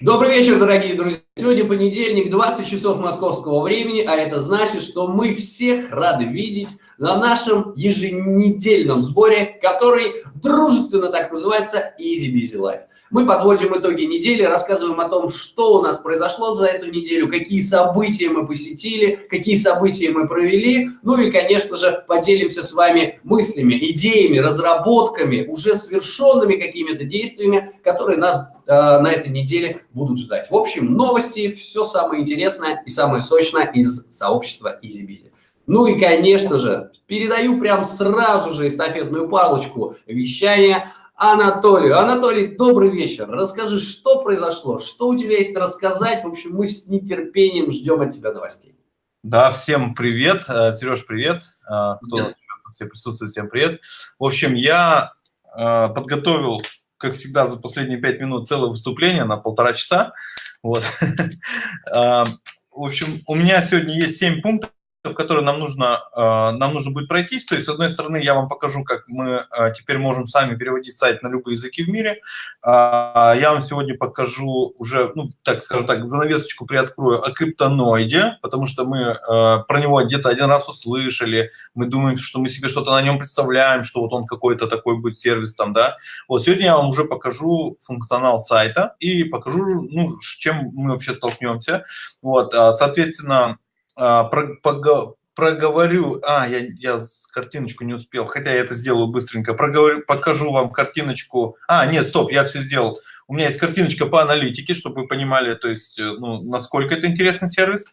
Добрый вечер, дорогие друзья. Сегодня понедельник, 20 часов московского времени, а это значит, что мы всех рады видеть на нашем еженедельном сборе, который дружественно так называется Easy Busy Life. Мы подводим итоги недели, рассказываем о том, что у нас произошло за эту неделю, какие события мы посетили, какие события мы провели, ну и, конечно же, поделимся с вами мыслями, идеями, разработками, уже совершенными какими-то действиями, которые нас э, на этой неделе будут ждать. В общем, новости, все самое интересное и самое сочное из сообщества EasyBizy. Ну и, конечно же, передаю прям сразу же эстафетную палочку вещания Анатолию. Анатолий, добрый вечер. Расскажи, что произошло, что у тебя есть рассказать. В общем, мы с нетерпением ждем от тебя новостей. Да, всем привет. Э, Сереж, привет. Э, кто привет. все присутствует, всем привет. В общем, я э, подготовил, как всегда, за последние пять минут целое выступление на полтора часа. Вот. В общем, у меня сегодня есть семь пунктов, в которые нам нужно, э, нам нужно будет пройтись. То есть, с одной стороны, я вам покажу, как мы э, теперь можем сами переводить сайт на любые языки в мире. А, я вам сегодня покажу уже, ну, так скажем так, занавесочку приоткрою о криптоноиде, потому что мы э, про него где-то один раз услышали, мы думаем, что мы себе что-то на нем представляем, что вот он какой-то такой будет сервис там, да. Вот сегодня я вам уже покажу функционал сайта и покажу, ну, с чем мы вообще столкнемся. Вот, а, а, проговорю, а, я, я картиночку не успел, хотя я это сделаю быстренько, проговорю, покажу вам картиночку, а, нет, стоп, я все сделал, у меня есть картиночка по аналитике, чтобы вы понимали, то есть, э, ну, насколько это интересный сервис.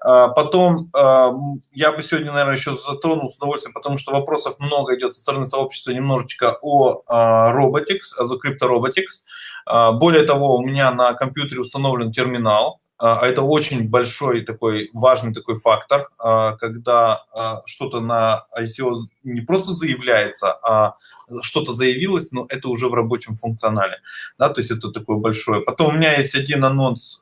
А, потом а, я бы сегодня, наверное, еще затронул с удовольствием, потому что вопросов много идет со стороны сообщества немножечко о Robotics, о CryptoRobotics. Более того, у меня на компьютере установлен терминал, а, а это очень большой такой важный такой фактор, а, когда что-то на ICO не просто заявляется, а что-то заявилось, но это уже в рабочем функционале. Да, то есть это такое большое. Потом у меня есть один анонс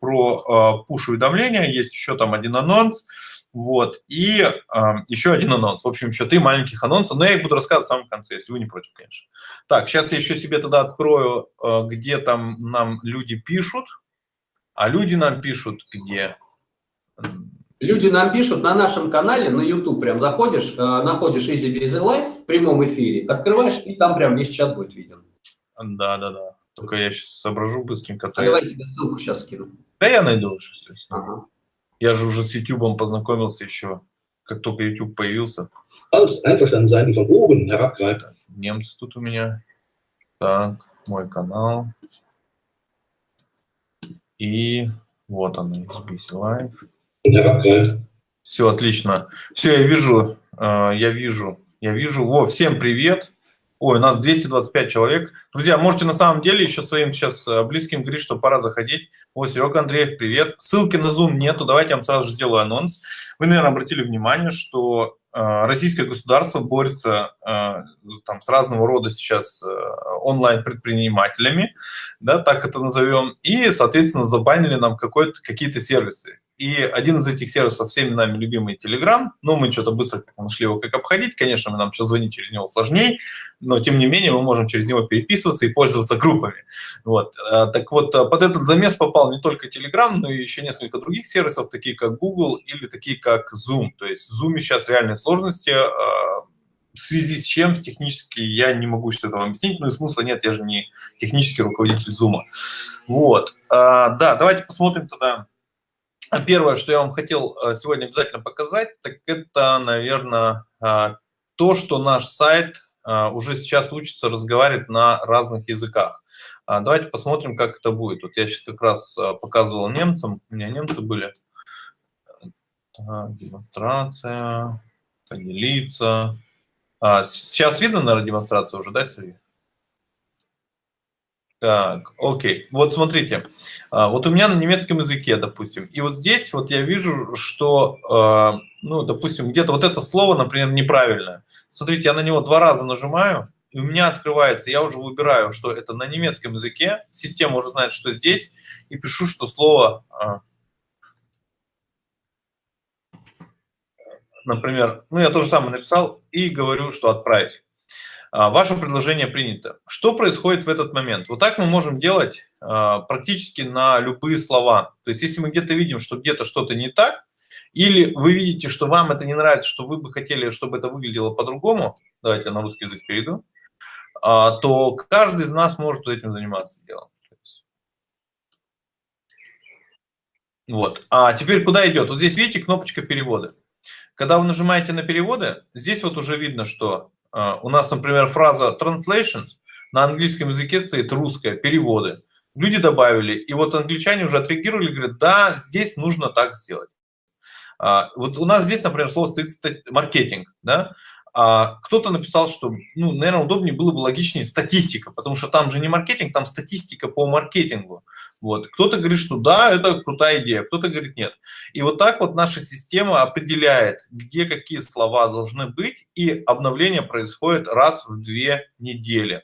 про пуш-уведомления, есть еще там один анонс, вот, и э, еще один анонс. В общем, еще три маленьких анонса, но я их буду рассказывать в самом конце, если вы не против, конечно. Так, сейчас я еще себе тогда открою, э, где там нам люди пишут, а люди нам пишут где? Люди нам пишут на нашем канале, на YouTube прям заходишь, э, находишь Easy Busy Life в прямом эфире, открываешь, и там прям весь чат будет виден. Да, да, да. Только я сейчас соображу быстренько. А давай тебе ссылку сейчас скину. Да я найду уже, естественно. Ага. Я же уже с YouTube познакомился еще, как только YouTube появился. Немцы тут у меня. Так, мой канал. И вот он, SBC Live. Все, отлично. Все, я вижу, э, я вижу, я вижу. Во, всем привет. Ой, у нас 225 человек. Друзья, можете на самом деле еще своим сейчас э, близким говорить, что пора заходить. О, Серега Андреев, привет. Ссылки на Zoom нету, давайте я вам сразу же сделаю анонс. Вы, наверное, обратили внимание, что российское государство борется там, с разного рода сейчас онлайн-предпринимателями, да, так это назовем, и, соответственно, забанили нам какие-то сервисы. И один из этих сервисов всеми нами любимый Telegram, ну, мы что-то быстро нашли его, как обходить, конечно, нам сейчас звонить через него сложнее, но, тем не менее, мы можем через него переписываться и пользоваться группами. Вот. А, так вот, а, под этот замес попал не только Telegram, но и еще несколько других сервисов, такие как Google или такие как Zoom. То есть в Zoom сейчас реальные сложности, а, в связи с чем технически я не могу что-то вам объяснить, ну и смысла нет, я же не технический руководитель Zoom. Вот. Да, давайте посмотрим тогда. Первое, что я вам хотел э, сегодня обязательно показать, так это, наверное, а, то, что наш сайт а, уже сейчас учится разговаривать на разных языках. А, давайте посмотрим, как это будет. Вот я сейчас как раз показывал немцам, у меня немцы были. Так, демонстрация, поделиться. А, сейчас видно, наверное, демонстрация уже, да, Сергей? Так, окей. Вот смотрите, а, вот у меня на немецком языке, допустим, и вот здесь вот я вижу, что, а, ну, допустим, где-то вот это слово, например, неправильное. Смотрите, я на него два раза нажимаю, и у меня открывается, я уже выбираю, что это на немецком языке, система уже знает, что здесь, и пишу, что слово а, например, ну я тоже самое написал и говорю, что отправить. А, ваше предложение принято. Что происходит в этот момент? Вот так мы можем делать практически на любые слова. То есть если мы где-то видим, что где-то что-то не так, или вы видите, что вам это не нравится, что вы бы хотели, чтобы это выглядело по-другому, давайте я на русский язык перейду, а, то каждый из нас может этим заниматься делом. Вот. А теперь куда идет? Вот здесь видите кнопочка перевода. Когда вы нажимаете на переводы, здесь вот уже видно, что у нас, например, фраза translation на английском языке стоит русская, переводы. Люди добавили, и вот англичане уже отреагировали, говорят, да, здесь нужно так сделать. А, вот у нас здесь, например, слово стоит маркетинг, да, а кто-то написал, что, ну, наверное, удобнее было бы логичнее статистика, потому что там же не маркетинг, там статистика по маркетингу. Вот. Кто-то говорит, что да, это крутая идея, кто-то говорит нет. И вот так вот наша система определяет, где какие слова должны быть, и обновление происходит раз в две недели.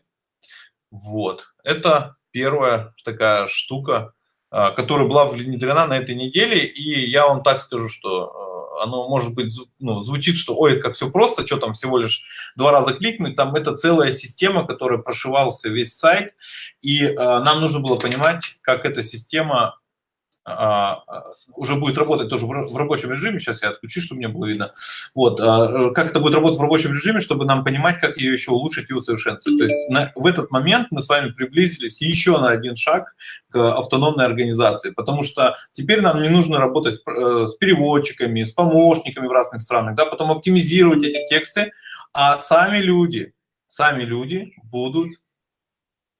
Вот. Это первая такая штука, а, которая была внедрена на этой неделе, и я вам так скажу, что оно может быть, ну, звучит, что ой, как все просто, что там всего лишь два раза кликнуть, там это целая система, которая прошивался весь сайт, и э, нам нужно было понимать, как эта система уже будет работать тоже в рабочем режиме. Сейчас я отключу, чтобы мне было видно. Вот, а, как это будет работать в рабочем режиме, чтобы нам понимать, как ее еще улучшить и усовершенствовать. То есть на, в этот момент мы с вами приблизились еще на один шаг к автономной организации, потому что теперь нам не нужно работать с, э, с переводчиками, с помощниками в разных странах, да, потом оптимизировать эти тексты, а сами люди, сами люди будут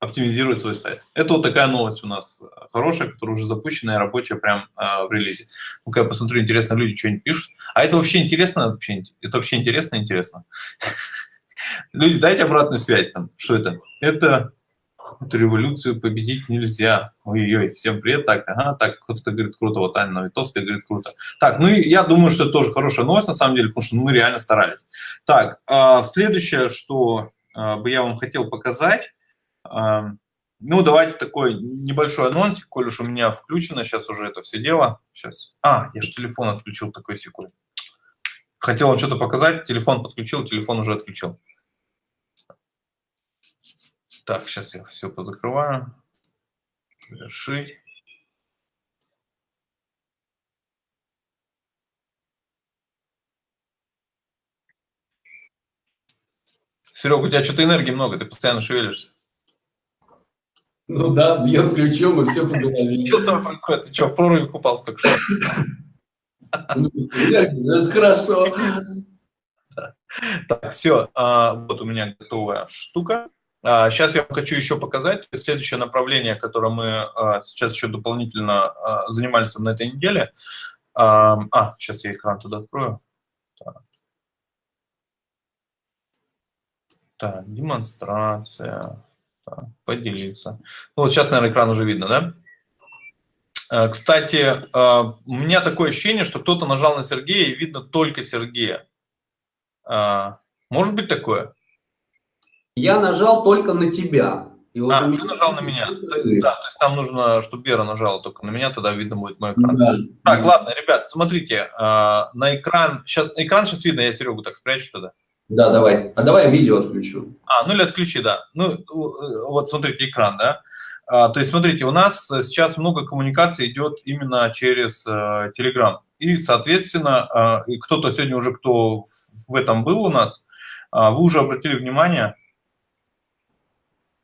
оптимизировать свой сайт. Это вот такая новость у нас э, хорошая, которая уже запущена и рабочая прям э, в релизе. Ну-ка я посмотрю, интересно, люди что-нибудь пишут. А это вообще интересно? Вообще, это вообще интересно? Интересно. Люди, дайте обратную связь там. Что это? Это революцию победить нельзя. Ой-ой, всем привет. Так, ага, так, кто-то говорит круто, вот Аня Новитовская говорит круто. Так, ну я думаю, что это тоже хорошая новость на самом деле, потому что мы реально старались. Так, а, следующее, что а, бы я вам хотел показать, ну, давайте такой небольшой анонсик, коль уж у меня включено сейчас уже это все дело. Сейчас. А, я же телефон отключил такой секунд. Хотел вам что-то показать, телефон подключил, телефон уже отключил. Так, сейчас я все позакрываю. Завершить. Серега, у тебя что-то энергии много, ты постоянно шевелишься. Ну да, бьет ключом и все по голове. Что тобой происходит? Ты что, в проруби купался только что? Ну, это хорошо. Так, все, а, вот у меня готовая штука. Сейчас а, я хочу еще показать следующее направление, которое мы а, сейчас еще дополнительно занимались на этой неделе. А, сейчас я экран туда открою. Так, так демонстрация поделиться. Ну, вот сейчас, наверное, экран уже видно, да? Э, кстати, э, у меня такое ощущение, что кто-то нажал на Сергея, и видно только Сергея. Э, может быть такое? Я нажал только на тебя. И вот а, ты нажал на меня. То есть, да, то есть там нужно, чтобы Вера нажала только на меня, тогда видно будет мой экран. Да. Так, ладно, ребят, смотрите, на экран, сейчас, экран сейчас видно, я Серегу так спрячу тогда. Да, давай. А давай я видео отключу. А, ну или отключи, да. Ну, вот смотрите, экран, да. А, то есть, смотрите, у нас сейчас много коммуникаций идет именно через э, Telegram. И, соответственно, э, кто-то сегодня уже, кто в этом был у нас, э, вы уже обратили внимание,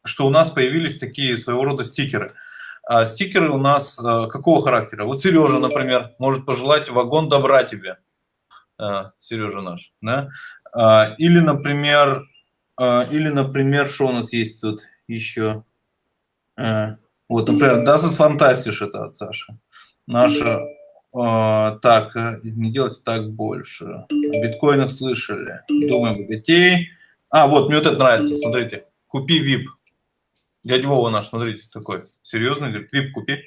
что у нас появились такие своего рода стикеры. А стикеры у нас э, какого характера? Вот Сережа, например, может пожелать вагон добра тебе. Э, Сережа наш, да? А, или, например, а, или, например, что у нас есть тут еще? А, вот, например, Das ist fantastisch, это от Саши. Наша, так, не делайте так больше. О биткоинах слышали. Думаем, богатей. А, вот, мне вот это нравится, смотрите. Купи VIP. Дядя Вова наш, смотрите, такой серьезный, говорит, VIP купи.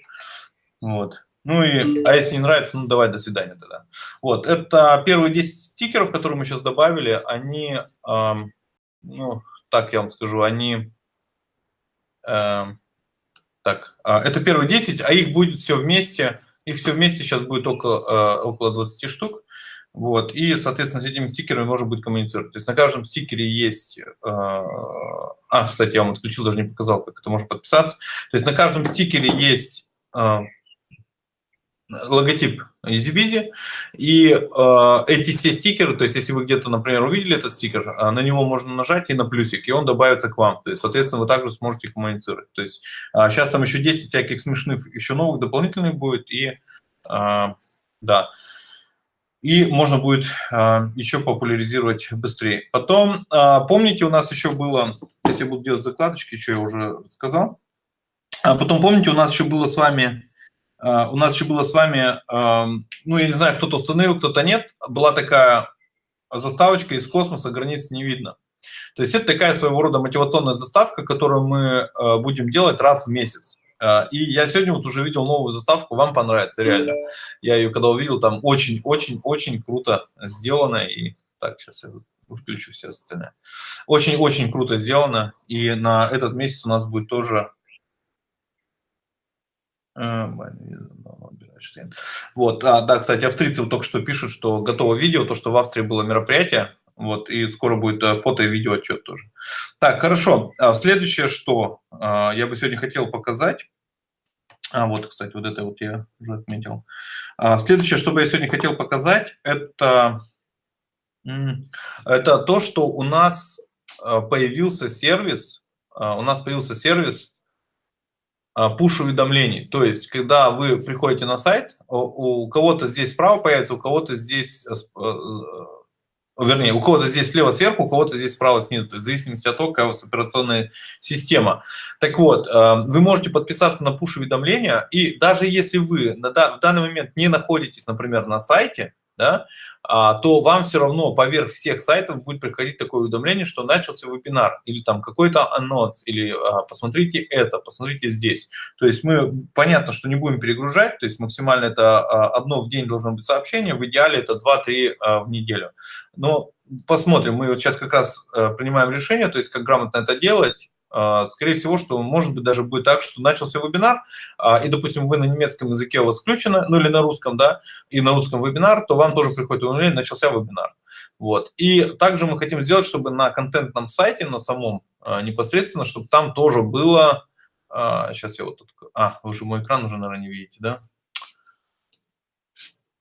Вот. Ну и, а если не нравится, ну давай, до свидания тогда. Вот, это первые 10 стикеров, которые мы сейчас добавили, они, эм, ну, так я вам скажу, они, эм, так, э, это первые 10, а их будет все вместе, их все вместе сейчас будет около, э, около 20 штук. Вот, и, соответственно, с этими стикерами можно будет коммуницировать. То есть на каждом стикере есть... Э, а, кстати, я вам отключил, даже не показал, как это можно подписаться. То есть на каждом стикере есть э, логотип EasyBizy, и э, эти все стикеры, то есть если вы где-то, например, увидели этот стикер, э, на него можно нажать и на плюсик, и он добавится к вам. То есть, соответственно, вы также сможете коммуницировать. То есть э, сейчас там еще 10 всяких смешных, еще новых дополнительных будет, и э, да, и можно будет э, еще популяризировать быстрее. Потом, э, помните, у нас еще было, если буду делать закладочки, что я уже сказал, а потом, помните, у нас еще было с вами а, у нас еще было с вами, ну, я не знаю, кто-то установил, кто-то нет, была такая заставочка из космоса, границ не видно. То есть это такая своего рода мотивационная заставка, которую мы а, будем делать раз в месяц. А, и я сегодня вот уже видел новую заставку, вам понравится, реально. Я ее когда увидел, там очень-очень-очень круто сделано. И так, сейчас я включу все остальное. Очень-очень круто сделано. И на этот месяц у нас будет тоже а, вот, а, да, кстати, австрийцы вот только что пишут, что готово видео, то, что в Австрии было мероприятие, вот, и скоро будет э, фото и видео отчет тоже. Так, хорошо. А следующее, что а, я бы сегодня хотел показать, а вот, кстати, вот это вот я уже отметил. Следующее, что бы я сегодня хотел показать, это, это то, что у нас появился сервис, у нас появился сервис а, пуш-уведомлений. То есть, когда вы приходите на сайт, у кого-то здесь справа появится, у кого-то здесь, э, э, вернее, у кого-то здесь слева сверху, у кого-то здесь справа снизу, то есть в зависимости от того, какая у вас операционная система. Так вот, э, вы можете подписаться на пуш-уведомления, и даже если вы в данный момент не находитесь, например, на сайте, да, а, то вам все равно поверх всех сайтов будет приходить такое уведомление, что начался вебинар, или там какой-то анонс, или а, посмотрите это, посмотрите здесь. То есть мы, понятно, что не будем перегружать, то есть максимально это а, одно в день должно быть сообщение, в идеале это 2-3 а, в неделю. Но посмотрим, мы вот сейчас как раз а, принимаем решение, то есть как грамотно это делать, скорее всего, что может быть даже будет так, что начался вебинар, а, и, допустим, вы на немецком языке у вас включено, ну или на русском, да, и на русском вебинар, то вам тоже приходит уведомление, начался вебинар. Вот. И также мы хотим сделать, чтобы на контентном сайте, на самом а, непосредственно, чтобы там тоже было, сейчас я вот тут, а, вы же мой экран уже, наверное, не видите, да?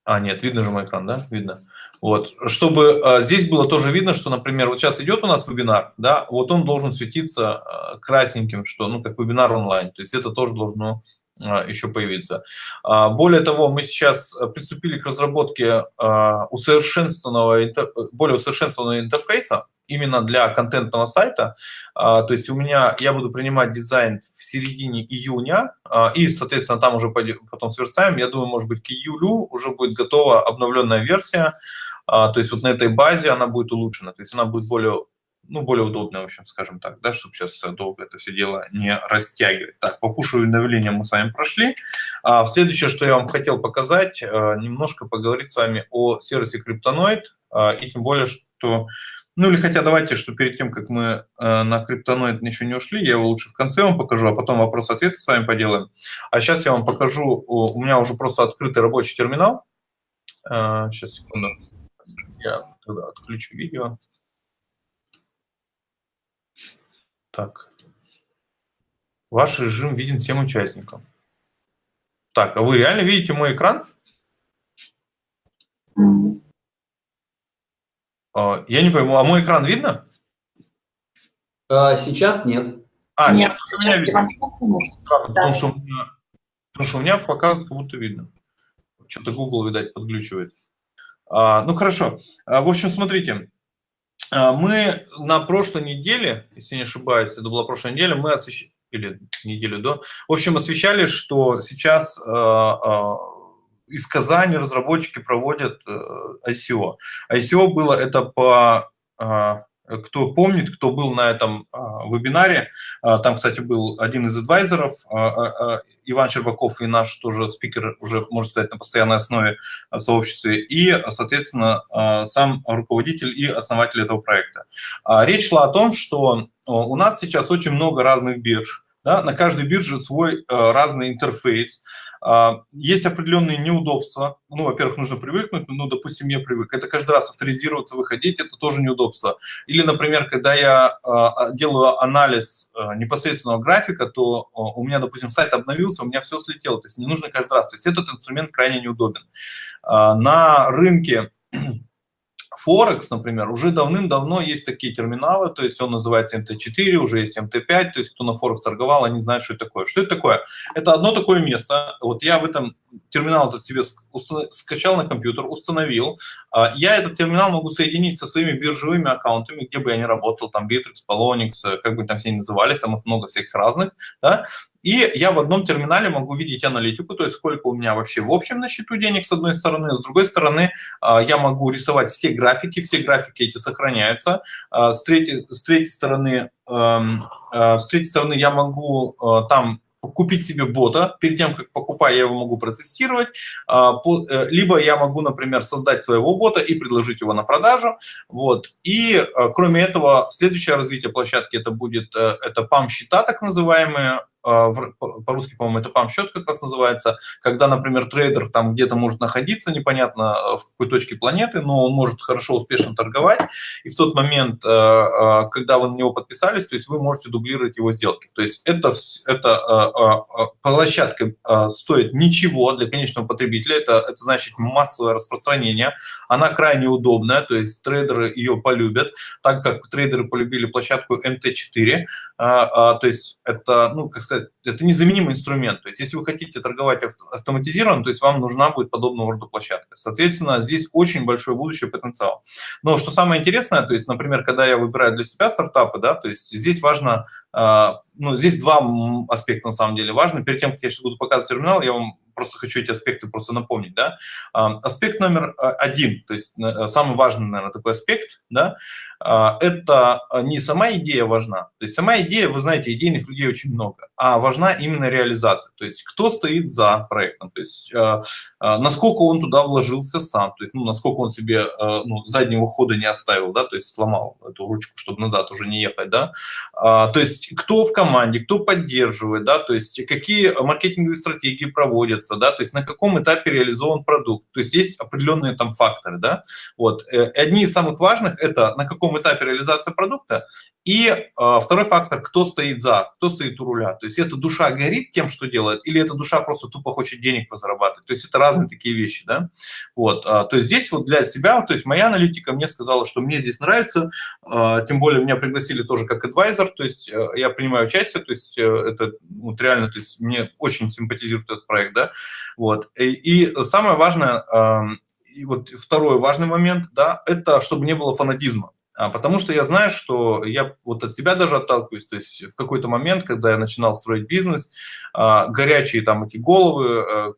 А, нет, видно же мой экран, да? Видно. Вот, чтобы э, здесь было тоже видно, что, например, вот сейчас идет у нас вебинар, да, вот он должен светиться э, красненьким, что, ну, как вебинар онлайн, то есть это тоже должно э, еще появиться. Э, более того, мы сейчас приступили к разработке э, усовершенствованного, интер, более усовершенствованного интерфейса, именно для контентного сайта. А, то есть у меня, я буду принимать дизайн в середине июня, а, и, соответственно, там уже потом сверстаем. Я думаю, может быть, к июлю уже будет готова обновленная версия. А, то есть вот на этой базе она будет улучшена, то есть она будет более ну, более удобная, в общем, скажем так, да, чтобы сейчас долго это все дело не растягивать. Так, по пушу уведомлениям мы с вами прошли. А следующее, что я вам хотел показать, немножко поговорить с вами о сервисе Криптоноид, и тем более, что ну или хотя давайте, что перед тем, как мы э, на криптоноид еще не ушли, я его лучше в конце вам покажу, а потом вопрос-ответы с вами поделаем. А сейчас я вам покажу, у меня уже просто открытый рабочий терминал. Э, сейчас, секунду. Я тогда отключу видео. Так. Ваш режим виден всем участникам. Так, а вы реально видите мой экран? А, я не пойму, а мой экран видно? А, сейчас нет. А, нет, сейчас, меня видно. Да, потому, что у меня, потому что у меня показывает, как будто видно. Что-то Google, видать, подключивает. А, ну, хорошо. А, в общем, смотрите. А, мы на прошлой неделе, если не ошибаюсь, это была прошлая неделя, мы освещали, или неделю до, в общем, освещали, что сейчас из Казани разработчики проводят э, ICO. ICO было это по кто помнит, кто был на этом а, вебинаре, а, там, кстати, был один из адвайзеров, Иван Щербаков и наш тоже спикер, уже, можно сказать, на постоянной основе в сообществе, и, соответственно, сам руководитель и основатель этого проекта. Речь шла о том, что у нас сейчас очень много разных бирж, Да? На каждой бирже свой э, разный интерфейс. А, есть определенные неудобства. Ну, во-первых, нужно привыкнуть, ну, допустим, мне привык. Это каждый раз авторизироваться, выходить, это тоже неудобство. Или, например, когда я а, делаю анализ а, непосредственного графика, то у меня, допустим, сайт обновился, у меня все слетело. То есть не нужно каждый раз. То есть этот инструмент крайне неудобен. На рынке Форекс, например, уже давным-давно есть такие терминалы, то есть он называется МТ4, уже есть МТ5, то есть кто на Форекс торговал, они знают, что это такое. Что это такое? Это одно такое место, вот я в этом терминал этот себе скачал на компьютер, установил. А, я этот терминал могу соединить со своими биржевыми аккаунтами, где бы я ни работал, там Bittrex, Polonix, как бы там все ни назывались, там много всяких разных, да, и я в одном терминале могу видеть аналитику, то есть сколько у меня вообще в общем на счету денег с одной стороны, с другой стороны а, я могу рисовать все графики, все графики эти сохраняются, а, с третьей, с третьей стороны с третьей стороны я могу там купить себе бота, перед тем, как покупаю, я его могу протестировать, а, э, либо я могу, например, создать своего бота и предложить его на продажу, вот, и э, кроме этого, следующее развитие площадки это будет, э, это PAM-счета, так называемые, по-русски, по-моему, это пам-счет как раз называется, когда, например, трейдер там где-то может находиться, непонятно а, в какой точке планеты, но он может хорошо, успешно торговать, и в тот момент, а, когда вы на него подписались, то есть вы можете дублировать его сделки. То есть это, это площадка стоит ничего для конечного потребителя, это, это значит массовое распространение, она крайне удобная, то есть трейдеры ее полюбят, так как трейдеры полюбили площадку MT4, то есть это, ну, как сказать, это незаменимый инструмент. То есть если вы хотите торговать автоматизированно, то есть вам нужна будет подобного рода площадка. Соответственно, здесь очень большой будущий потенциал. Но что самое интересное, то есть, например, когда я выбираю для себя стартапы, да, то есть здесь важно, а, ну, здесь два аспекта на самом деле важны. Перед тем, как я сейчас буду показывать терминал, я вам просто хочу эти аспекты просто напомнить, да. Аспект номер а, один, то есть э, самый важный, наверное, такой аспект, да, а, это не сама идея важна. То есть сама идея, вы знаете, идейных людей очень много, а важна именно реализация. То есть кто стоит за проектом, то есть а, насколько он туда вложился сам, то есть ну, насколько он себе ну, заднего хода не оставил, да, то есть сломал эту ручку, чтобы назад уже не ехать, да. То есть кто в команде, кто поддерживает, да, то есть какие маркетинговые стратегии проводятся, находится, да, то есть на каком этапе реализован продукт. То есть есть определенные там факторы, да. Вот. Э, одни из самых важных – это на каком этапе реализация продукта и э, второй фактор, кто стоит за, кто стоит у руля. То есть эта душа горит тем, что делает, или эта душа просто тупо хочет денег позарабатывать. То есть это разные такие вещи, да. Вот. А, то есть здесь вот для себя, то есть моя аналитика мне сказала, что мне здесь нравится, а, тем более меня пригласили тоже как адвайзер, то есть э, я принимаю участие, то есть э, это вот реально, то есть мне очень симпатизирует этот проект, да. Вот. И, и самое важное, и вот второй важный момент, да, это чтобы не было фанатизма. А, потому что я знаю, что я вот от себя даже отталкиваюсь. То есть в какой-то момент, когда я начинал строить бизнес, а, горячие там эти головы, э,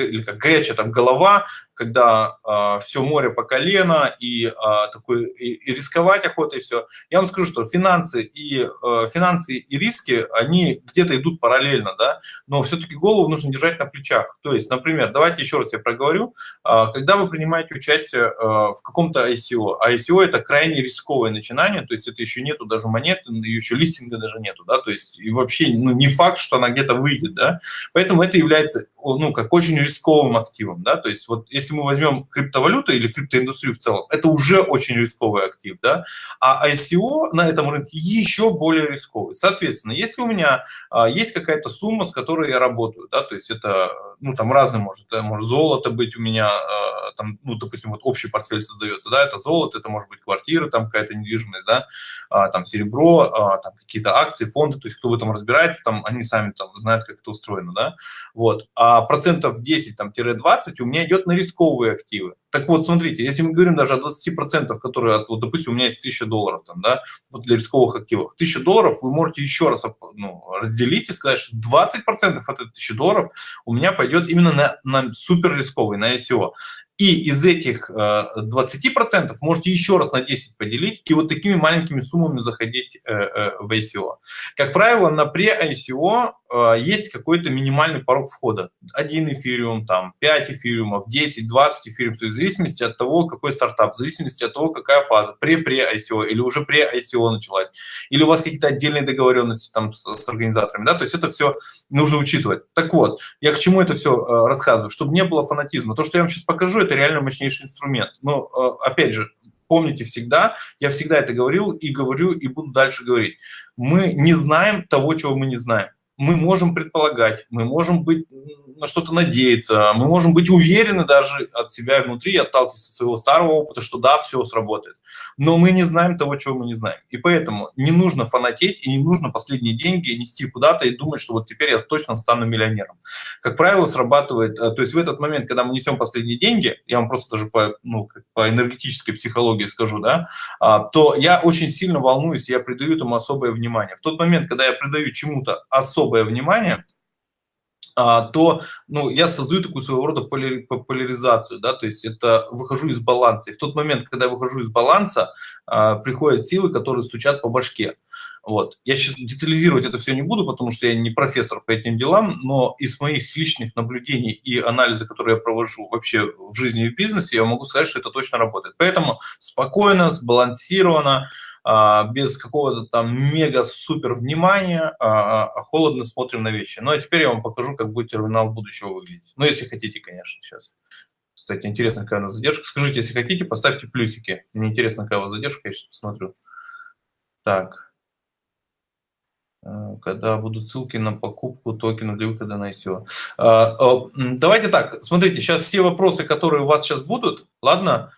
или как горячая там голова, когда э, все море по колено и, э, такой, и, и рисковать охота и все. Я вам скажу, что финансы и, э, финансы и риски, они где-то идут параллельно, да, но все-таки голову нужно держать на плечах. То есть, например, давайте еще раз я проговорю, э, когда вы принимаете участие э, в каком-то ICO, а ICO это крайне рисковое начинание, то есть это еще нету даже монет, еще листинга даже нету, да, то есть и вообще ну, не факт, что она где-то выйдет, да, поэтому это является, ну, как очень рисковым активом, да, то есть вот если если мы возьмем криптовалюту или криптоиндустрию в целом, это уже очень рисковый актив, да, а ICO на этом рынке еще более рисковый. Соответственно, если у меня а, есть какая-то сумма, с которой я работаю, да, то есть это, ну, там разные может, это может золото быть у меня, а, там, ну, допустим, вот общий портфель создается, да, это золото, это может быть квартира, там какая-то недвижимость, да, а, там серебро, а, там какие-то акции, фонды, то есть кто в этом разбирается, там они сами там знают, как это устроено, да, вот, а процентов 10, там, 20 у меня идет на риск рисковые активы. Так вот, смотрите, если мы говорим даже о 20%, которые, вот, допустим, у меня есть 1000 долларов там, да, вот для рисковых активов, 1000 долларов вы можете еще раз ну, разделить и сказать, что 20% от 1000 долларов у меня пойдет именно на, на супер рисковый, на ICO. И из этих 20% э, можете еще раз на 10 поделить и вот такими маленькими суммами заходить э, э, в ICO. Как правило, на э, есть какой-то минимальный порог входа. Один эфириум, там, 5 эфириумов, 10, 20 эфириумов, в зависимости от того, какой стартап, в зависимости от того, какая фаза, пре-пре-ICO или уже пре-ICO началась, или у вас какие-то отдельные договоренности там с, с организаторами, да, то есть это все нужно учитывать. Так вот, я к чему это все рассказываю? Чтобы не было фанатизма. То, что я вам сейчас покажу, это реально мощнейший инструмент. Но, э, опять же, помните всегда, я всегда это говорил и говорю, и буду дальше говорить. Мы не знаем того, чего мы не знаем. Мы можем предполагать, мы можем быть на что-то надеяться, мы можем быть уверены даже от себя внутри, отталкиваться от своего старого опыта, что да, все сработает. Но мы не знаем того, чего мы не знаем. И поэтому не нужно фанатеть и не нужно последние деньги нести куда-то и думать, что вот теперь я точно стану миллионером. Как правило, срабатывает, э, то есть в этот момент, когда мы несем последние деньги, я вам просто даже по, ну, по энергетической психологии скажу, да, а, то я очень сильно волнуюсь, я придаю этому особое внимание. В тот момент, когда я придаю чему-то особое внимание, то ну, я создаю такую своего рода поляризацию, да, то есть это выхожу из баланса. И в тот момент, когда я выхожу из баланса, а, приходят силы, которые стучат по башке. Вот. Я сейчас детализировать это все не буду, потому что я не профессор по этим делам, но из моих личных наблюдений и анализа, которые я провожу вообще в жизни и в бизнесе, я могу сказать, что это точно работает. Поэтому спокойно, сбалансированно, а, без какого-то там мега-супер внимания, а, а, холодно смотрим на вещи. Ну, а теперь я вам покажу, как будет терминал будущего выглядеть. Ну, если хотите, конечно, сейчас. Кстати, интересно, какая у нас задержка. Скажите, если хотите, поставьте плюсики. Мне интересно, какая у вас задержка, я сейчас посмотрю. Так. Когда будут ссылки на покупку токена для выхода на ICO. Давайте так, смотрите, сейчас все вопросы, которые у вас сейчас будут, ладно,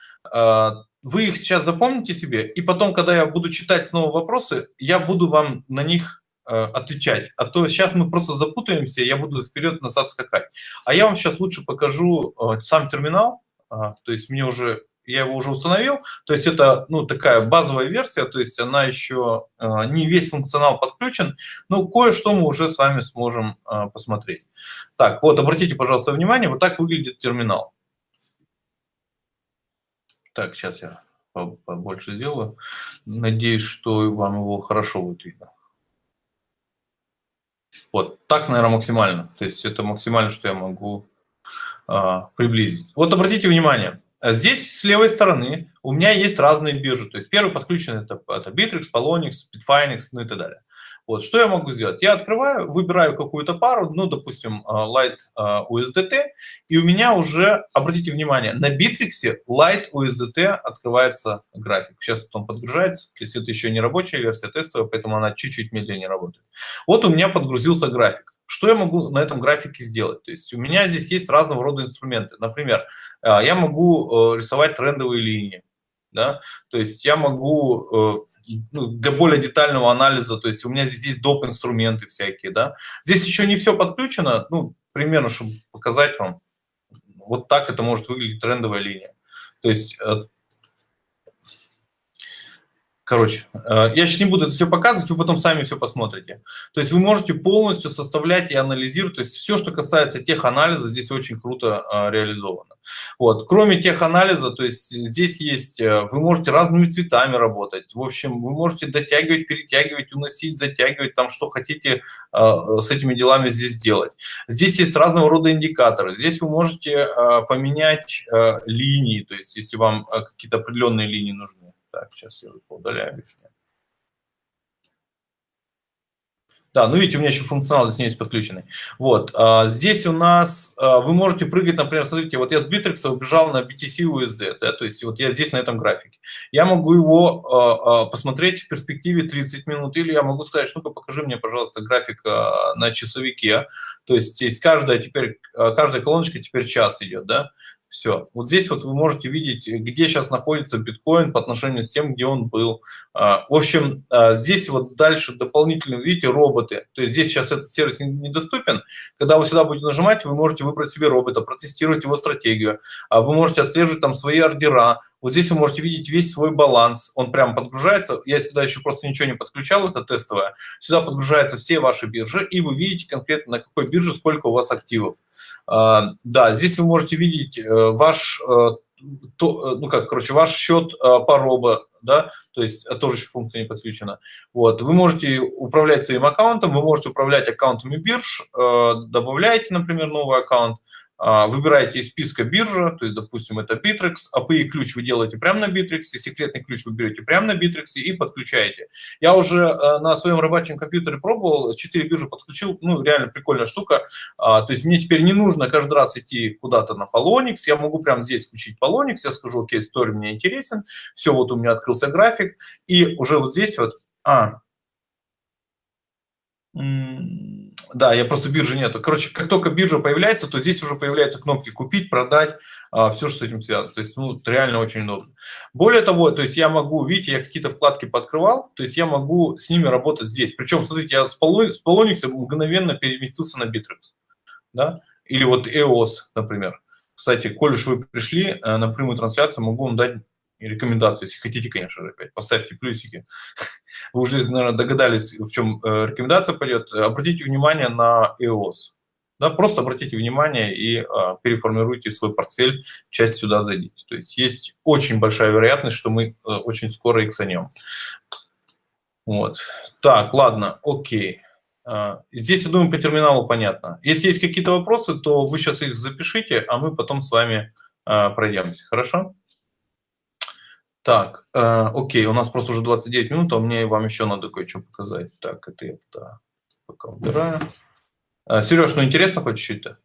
вы их сейчас запомните себе, и потом, когда я буду читать снова вопросы, я буду вам на них э, отвечать. А то сейчас мы просто запутаемся, я буду вперед-назад скакать. А я вам сейчас лучше покажу э, сам терминал, э, то есть мне уже я его уже установил, то есть это ну, такая базовая версия, то есть она еще э, не весь функционал подключен, но кое-что мы уже с вами сможем посмотреть. Так, вот обратите, пожалуйста, внимание, вот так выглядит терминал. Так, сейчас я побольше сделаю. Надеюсь, что вам его хорошо будет видно. Вот, так, наверное, максимально. То есть это максимально, что я могу а, приблизить. Вот обратите внимание, здесь с левой стороны у меня есть разные биржи. То есть первый подключен это, это Bittrex, Polonix, Bitfinex, ну и так далее. Вот, что я могу сделать? Я открываю, выбираю какую-то пару, ну, допустим, а, Light а, USDT, и у меня уже, обратите внимание, на Bittrex Light USDT открывается график. Сейчас он подгружается, если это еще не рабочая версия, тестовая, поэтому она чуть-чуть медленнее работает. Вот у меня подгрузился график. Что я могу на этом графике сделать? То есть у меня здесь есть разного рода инструменты. Например, а, я могу э, рисовать трендовые линии да, то есть я могу э, ну, для более детального анализа, то есть у меня здесь есть доп. инструменты всякие, да, здесь еще не все подключено, ну, примерно, чтобы показать вам, вот так это может выглядеть трендовая линия, то есть э, Короче, э, я сейчас не буду это все показывать, вы потом сами все посмотрите. То есть вы можете полностью составлять и анализировать, то есть все, что касается теханализа, здесь очень круто э, реализовано. Вот. Кроме теханализа, то есть здесь есть, э, вы можете разными цветами работать, в общем, вы можете дотягивать, перетягивать, уносить, затягивать, там что хотите с этими делами здесь делать. Здесь есть разного рода индикаторы, здесь вы можете поменять линии, то есть если вам какие-то определенные линии нужны. Так, сейчас я удаляю лишнее. Да, ну видите, у меня еще функционал здесь не есть подключенный. Вот, а, здесь у нас, а, вы можете прыгать, например, смотрите, вот я с Bittrex убежал на BTC USD, да, то есть вот я здесь на этом графике. Я могу его а, а, посмотреть в перспективе 30 минут, или я могу сказать, ну-ка покажи мне, пожалуйста, график а, на часовике. То есть есть каждая теперь, а, каждая колоночка теперь час идет, да. Все. Вот здесь вот вы можете видеть, где сейчас находится биткоин по отношению с тем, где он был. А, в общем, а, здесь вот дальше дополнительно, видите, роботы. То есть здесь сейчас этот сервис недоступен. Когда вы сюда будете нажимать, вы можете выбрать себе робота, протестировать его стратегию. А вы можете отслеживать там свои ордера. Вот здесь вы можете видеть весь свой баланс. Он прямо подгружается. Я сюда еще просто ничего не подключал, это тестовое. Сюда подгружаются все ваши биржи, и вы видите конкретно, на какой бирже сколько у вас активов. А, да, здесь вы можете видеть э, ваш, э, то, э, ну как, короче, ваш счет по робо, да, то есть тоже еще функция не подключена. Вот, вы можете управлять своим аккаунтом, вы можете управлять аккаунтами бирж, э, добавляете, например, новый аккаунт, выбираете из списка биржа, то есть, допустим, это Bittrex, API ключ вы делаете прямо на Bittrex, секретный ключ вы берете прямо на Bittrex и подключаете. Я уже э, на своем рабочем компьютере пробовал, 4 биржи подключил, ну, реально прикольная штука. А, то есть мне теперь не нужно каждый раз идти куда-то на Polonix, я могу прямо здесь включить Polonix, я скажу, окей, story мне интересен, все, вот у меня открылся график, и уже вот здесь вот, а, да, я просто биржи нету. Короче, как только биржа появляется, то здесь уже появляются кнопки «Купить», «Продать», а, все, что с этим связано. То есть, ну, реально очень удобно. Более того, то есть я могу, видите, я какие-то вкладки подкрывал, то есть я могу с ними работать здесь. Причем, смотрите, я с Polonix мгновенно переместился на Bittrex, да, или вот EOS, например. Кстати, коль уж вы пришли э, на прямую трансляцию, могу вам дать рекомендации, если хотите, конечно же, опять, поставьте плюсики. Вы уже, наверное, догадались, в чем э, рекомендация пойдет. Обратите внимание на EOS. Да, просто обратите внимание и а, переформируйте свой портфель, часть сюда зайдите. То есть есть очень большая вероятность, что мы а, очень скоро иксанем. Вот. Так, ладно, окей. А, здесь, я думаю, по терминалу понятно. Если есть какие-то вопросы, то вы сейчас их запишите, а мы потом с вами а, пройдемся. Хорошо? Так, э, окей, у нас просто уже 29 минут, а мне вам еще надо кое-что показать. Так, это я да, пока убираю. Э, Сереж, ну интересно хоть чуть-то?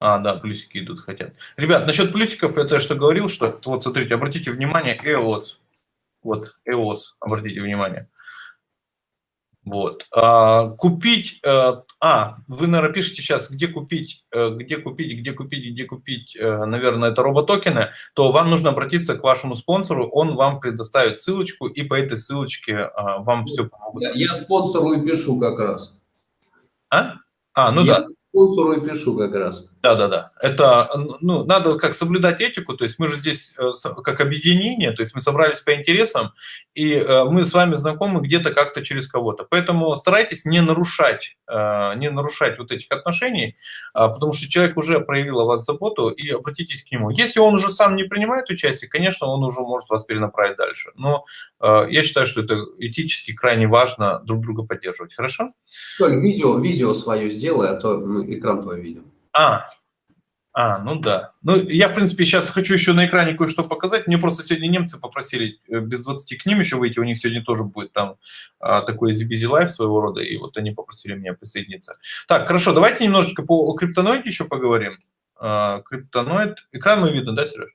А, да, плюсики идут, хотят. Ребят, насчет плюсиков, это что говорил, что, вот смотрите, обратите внимание, EOS. Вот, EOS, обратите внимание. Вот. А, купить, а, а, вы, наверное, пишете сейчас, где купить, э, где купить, где купить, где купить, э, наверное, это роботокены, то вам нужно обратиться к вашему спонсору, он вам предоставит ссылочку, и по этой ссылочке вам все помогут. Я, я спонсору и пишу как раз. А? А, ну я да. Спонсору и пишу как раз. Да, да, да. Это, ну, надо как соблюдать этику, то есть мы же здесь э, как объединение, то есть мы собрались по интересам, и э, мы с вами знакомы где-то как-то через кого-то. Поэтому старайтесь не нарушать, э, не нарушать вот этих отношений, а, потому что человек уже проявил о вас заботу, и обратитесь к нему. Если он уже сам не принимает участие, конечно, он уже может вас перенаправить дальше. Но я считаю, что это этически крайне важно друг друга поддерживать. Хорошо? Толь, видео, видео свое сделай, а то экран твой видим. А, а, ну да. Ну, я, в принципе, сейчас хочу еще на экране кое-что показать. Мне просто сегодня немцы попросили э, без 20 к ним еще выйти. У них сегодня тоже будет там а, такой Busy Life своего рода, и вот они попросили меня присоединиться. Так, хорошо, давайте немножечко по криптоноиде еще поговорим. А, криптоноид. Экран мы видно, да, Сереж?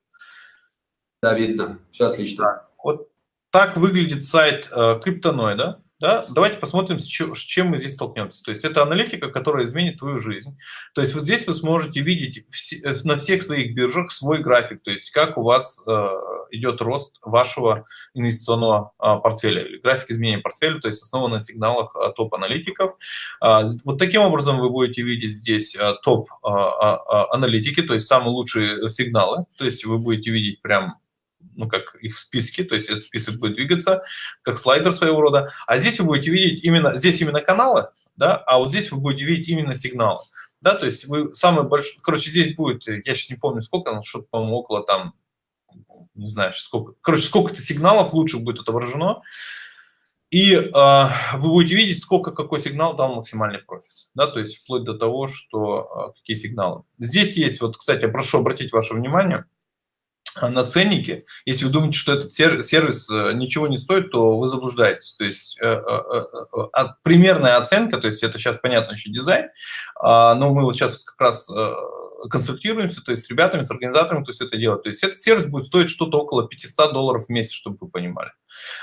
Да, видно. Все отлично. Так, вот так выглядит сайт а, криптоноида. Да? Давайте посмотрим, с чем мы здесь столкнемся. То есть это аналитика, которая изменит твою жизнь. То есть вот здесь вы сможете видеть э, на всех своих биржах свой график, то есть как у вас э, идет рост вашего инвестиционного а, портфеля, или график изменения портфеля, то есть основан на сигналах а, топ-аналитиков. А, вот таким образом вы будете видеть здесь топ-аналитики, то есть самые лучшие сигналы, то есть вы будете видеть прям ну, как их в списке, то есть этот список будет двигаться, как слайдер своего рода. А здесь вы будете видеть именно, здесь именно каналы, да, а вот здесь вы будете видеть именно сигналы. Да, то есть вы самый большой, короче, здесь будет, я сейчас не помню сколько, что-то, по-моему, около там, не знаю, сколько, короче, сколько-то сигналов лучше будет отображено, и э, вы будете видеть, сколько какой сигнал дал максимальный профит. Да, то есть вплоть до того, что э, какие сигналы. Здесь есть, вот, кстати, прошу обратить ваше внимание, на ценнике. Если вы думаете, что этот сервис э, ничего не стоит, то вы заблуждаетесь. То есть э, э, примерная оценка, то есть это сейчас понятно еще дизайн, а, но мы вот сейчас как раз консультируемся, то есть с ребятами, с организаторами, то есть это делать. То есть этот сервис будет стоить что-то около 500 долларов в месяц, чтобы вы понимали.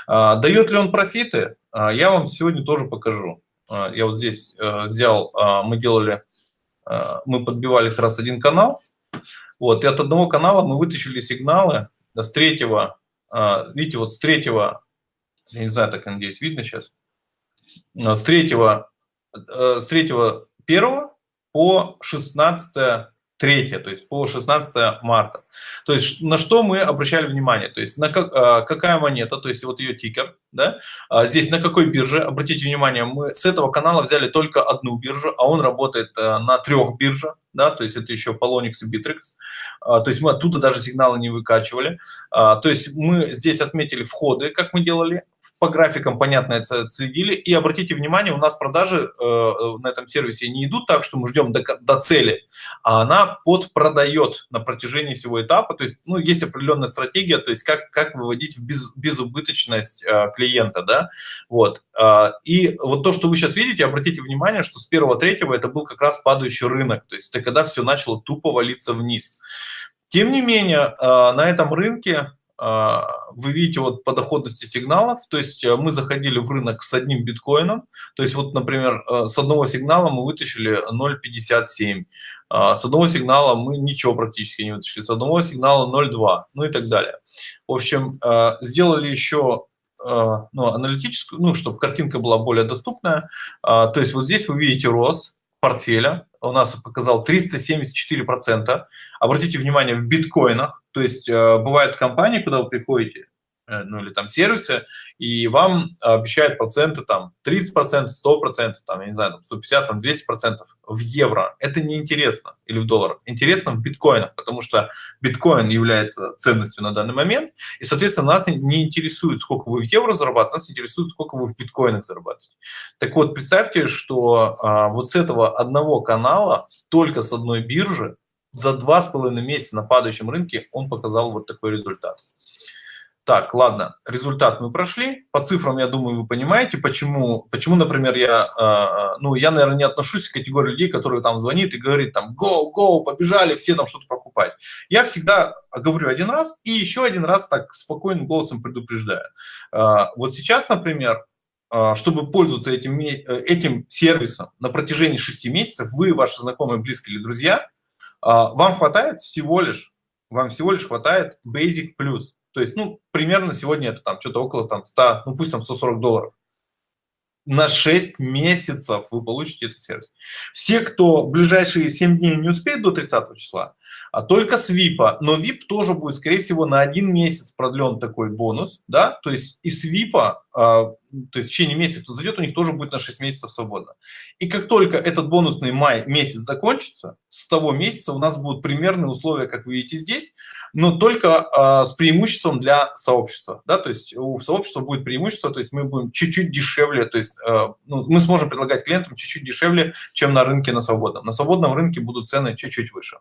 А, дает ли он профиты? А, я вам сегодня тоже покажу. Я вот здесь взял, мы делали, мы подбивали как раз один канал, вот, и от одного канала мы вытащили сигналы с третьего, а, видите, вот с третьего, я не знаю, так, надеюсь, видно сейчас, а, с третьего, э, с третьего первого по 16 13 третье, то есть по 16 марта. То есть на что мы обращали внимание? То есть на как, а, какая монета, то есть вот ее тикер, да? А здесь на какой бирже? Обратите внимание, мы с этого канала взяли только одну биржу, а он работает а, на трех биржах, да, то есть это еще Polonix и Bittrex. А, то есть мы оттуда даже сигналы не выкачивали. То есть мы здесь отметили входы, как мы делали, по графикам, понятно, это следили. И обратите внимание, у нас продажи э, э, на этом сервисе не идут так, что мы ждем до, до цели, а она подпродает на протяжении всего этапа. То есть, ну, есть определенная стратегия, то есть как, как выводить в без, безубыточность э, клиента, да, вот. Э, и вот то, что вы сейчас видите, обратите внимание, что с первого-третьего это был как раз падающий рынок, то есть это когда все начало тупо валиться вниз. Тем не менее, э, на этом рынке вы видите вот по доходности сигналов, то есть э, мы заходили в рынок с одним биткоином, то есть вот, например, э, с одного сигнала мы вытащили 0.57, а, с одного сигнала мы ничего практически не вытащили, с одного сигнала 0.2, ну и так далее. В общем, э, сделали еще ну, аналитическую, ну, чтобы картинка была более доступная, а, то есть вот здесь вы видите рост, портфеля у нас показал 374%. Обратите внимание, в биткоинах, то есть э, бывают компании, куда вы приходите, ну или там сервисы, и вам обещают проценты там 30%, 100%, там, я не знаю, там 150, там 200% в евро. Это неинтересно или в долларах. Интересно в биткоинах, потому что биткоин является ценностью на данный момент, и, соответственно, нас не интересует, сколько вы в евро зарабатываете, нас интересует, сколько вы в биткоинах зарабатываете. Так вот, представьте, что а, вот с этого одного канала, только с одной биржи, за два с половиной месяца на падающем рынке он показал вот такой результат. Так, ладно, результат мы прошли. По цифрам, я думаю, вы понимаете, почему, почему например, я, э, ну, я, наверное, не отношусь к категории людей, которые там звонит и говорит там, go, go, побежали, все там что-то покупать. Я всегда говорю один раз и еще один раз так спокойным голосом предупреждаю. Э, вот сейчас, например, э, чтобы пользоваться этим, этим сервисом на протяжении 6 месяцев, вы, ваши знакомые, близкие или друзья, э, вам хватает всего лишь, вам всего лишь хватает Basic Plus. То есть, ну, примерно сегодня это там что-то около там 100, ну пусть там 140 долларов. На 6 месяцев вы получите этот сервис. Все, кто в ближайшие 7 дней не успеет до 30 числа, а только с VIP. Но VIP тоже будет, скорее всего, на один месяц продлен такой бонус, да, то есть и с VIP, а, то есть в течение месяца, кто зайдет, у них тоже будет на 6 месяцев свободно. И как только этот бонусный май месяц закончится, с того месяца у нас будут примерные условия, как вы видите здесь, но только а, с преимуществом для сообщества, да, то есть у сообщества будет преимущество, то есть мы будем чуть-чуть дешевле, то есть а, ну, мы сможем предлагать клиентам чуть-чуть дешевле, чем на рынке на свободном. На свободном рынке будут цены чуть-чуть выше.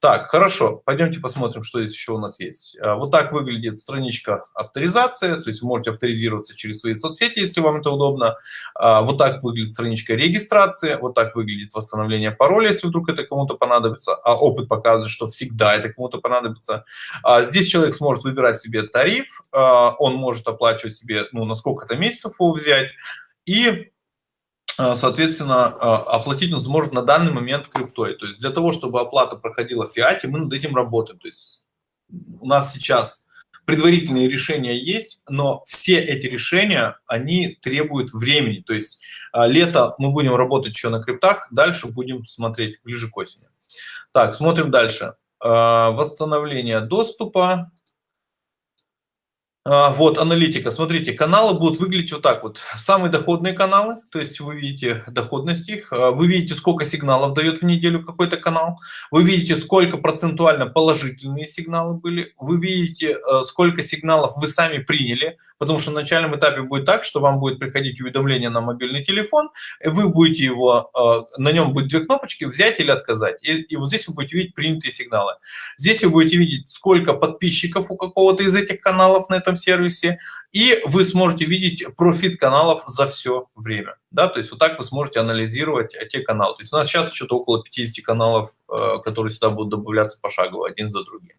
Так, хорошо, пойдемте посмотрим, что здесь еще у нас есть. А, вот так выглядит страничка авторизации, то есть вы можете авторизироваться через свои соцсети, если вам это удобно. А, вот так выглядит страничка регистрации, вот так выглядит восстановление пароля, если вдруг это кому-то понадобится. А опыт показывает, что всегда это кому-то понадобится. А, здесь человек сможет выбирать себе тариф, он может оплачивать себе, ну, на сколько-то месяцев его взять. И соответственно, э, оплатить он сможет на данный момент криптой. То есть для того, чтобы оплата проходила в фиате, мы над этим работаем. То есть у нас сейчас предварительные решения есть, но все эти решения, они требуют времени. То есть э, лето мы будем работать еще на криптах, дальше будем смотреть ближе к осени. Так, смотрим дальше. Восстановление доступа. А, вот, аналитика. Смотрите, каналы будут выглядеть вот так вот. Самые доходные каналы, то есть вы видите доходность их, а, вы видите, сколько сигналов дает в неделю какой-то канал, вы видите, сколько процентуально положительные сигналы были, вы видите, а, сколько сигналов вы сами приняли, потому что на начальном этапе будет так, что вам будет приходить уведомление на мобильный телефон, и вы будете его, э, на нем будет две кнопочки, взять или отказать. И, и вот здесь вы будете видеть принятые сигналы. Здесь вы будете видеть, сколько подписчиков у какого-то из этих каналов на этом сервисе, и вы сможете видеть профит каналов за все время. Да? То есть вот так вы сможете анализировать те каналы. То есть у нас сейчас что-то около 50 каналов, э, которые сюда будут добавляться пошагово, один за другим.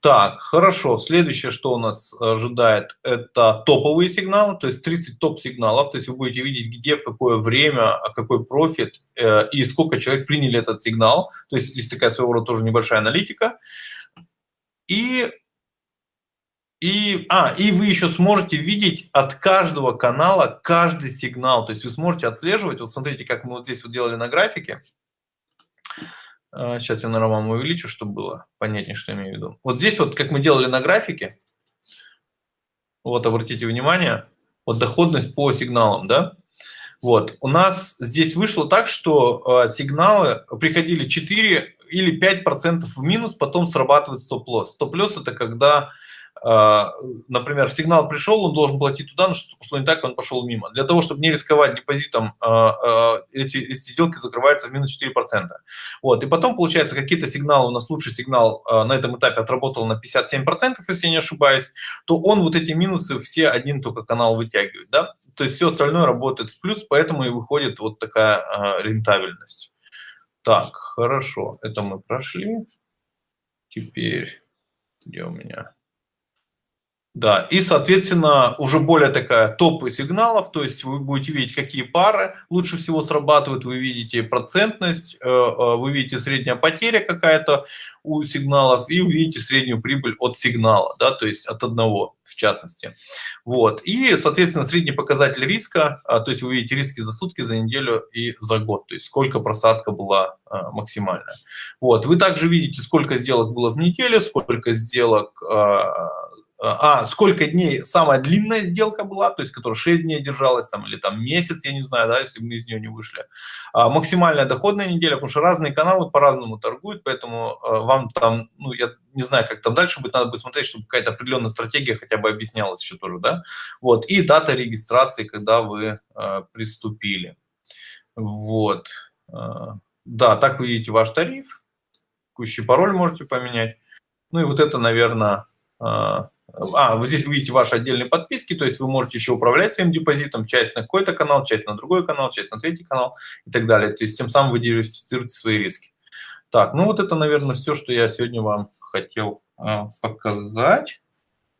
Так, хорошо. Следующее, что у нас ожидает, это топовые сигналы, то есть 30 топ-сигналов. То есть вы будете видеть, где, в какое время, а какой профит э, и сколько человек приняли этот сигнал. То есть здесь такая своего рода тоже небольшая аналитика. И, и, а, и вы еще сможете видеть от каждого канала каждый сигнал. То есть вы сможете отслеживать. Вот смотрите, как мы вот здесь вот делали на графике. Сейчас я, наверное, вам увеличу, чтобы было понятнее, что я имею в виду. Вот здесь вот, как мы делали на графике, вот обратите внимание, вот доходность по сигналам, да, вот, у нас здесь вышло так, что э, сигналы приходили 4 или 5% в минус, потом срабатывает стоп-лосс. Стоп-лосс это когда а, например, сигнал пришел, он должен платить туда, но что пошло не так, он пошел мимо. Для того, чтобы не рисковать депозитом, а, а, эти, эти сделки закрываются в минус 4%. Вот. И потом, получается, какие-то сигналы, у нас лучший сигнал на этом этапе отработал на 57%, если я не ошибаюсь, то он вот эти минусы все один только канал вытягивает. Да? То есть все остальное работает в плюс, поэтому и выходит вот такая рентабельность. Так, хорошо, это мы прошли. Теперь, где у меня? Да, и, соответственно, уже более такая топы сигналов, то есть вы будете видеть, какие пары лучше всего срабатывают, вы видите процентность, э, э, вы видите средняя потеря какая-то у сигналов и увидите среднюю прибыль от сигнала, да, то есть от одного в частности. Вот, и, соответственно, средний показатель риска, а, то есть вы видите риски за сутки, за неделю и за год, то есть сколько просадка была а, максимальная. Вот, вы также видите, сколько сделок было в неделю, сколько сделок а, сколько дней самая длинная сделка была, то есть которая 6 дней держалась, там, или там месяц, я не знаю, да, если мы из нее не вышли. А, максимальная доходная неделя, потому что разные каналы по-разному торгуют, поэтому а, вам там, ну, я не знаю, как там дальше будет, надо будет смотреть, чтобы какая-то определенная стратегия хотя бы объяснялась еще тоже, да. Вот, и дата регистрации, когда вы а, приступили. Вот. А, да, так вы видите ваш тариф, текущий пароль можете поменять. Ну и вот это, наверное, а, а, вот здесь вы видите ваши отдельные подписки, то есть вы можете еще управлять своим депозитом, часть на какой-то канал, часть на другой канал, часть на третий канал и так далее. То есть тем самым вы диверсифицируете свои риски. Так, ну вот это, наверное, все, что я сегодня вам хотел а, показать.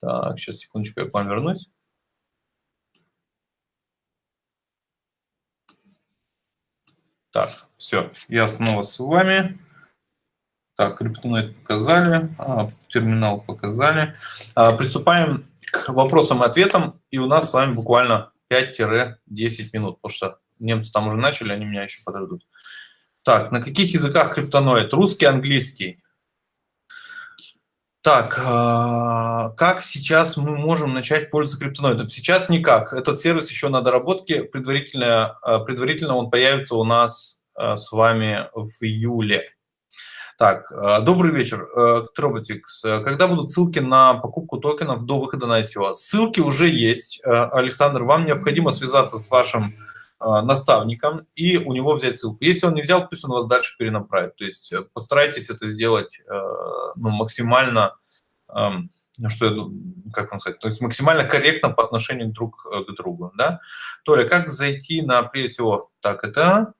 Так, сейчас, секундочку, я к вам вернусь. Так, все, я снова с вами. Так, криптоноид показали, а, терминал показали. А, приступаем к вопросам и ответам. И у нас с вами буквально 5-10 минут, потому что немцы там уже начали, они меня еще подождут. Так, на каких языках криптоноид? Русский, английский. Так, а, как сейчас мы можем начать пользоваться криптоноидом? Сейчас никак. Этот сервис еще на доработке. Предварительно, предварительно он появится у нас с вами в июле. Так, э, добрый вечер, Троботикс. Э, когда будут ссылки на покупку токенов до выхода на ICO? Ссылки уже есть. Э, Александр, вам необходимо связаться с вашим наставником и у него взять ссылку. Если он не взял, пусть он вас дальше перенаправит. То есть постарайтесь это сделать ну, максимально, эм, ну, что, как вам сказать, то есть максимально корректно по отношению друг к другу. Да? Толя, как зайти на PSO? Так, это Э,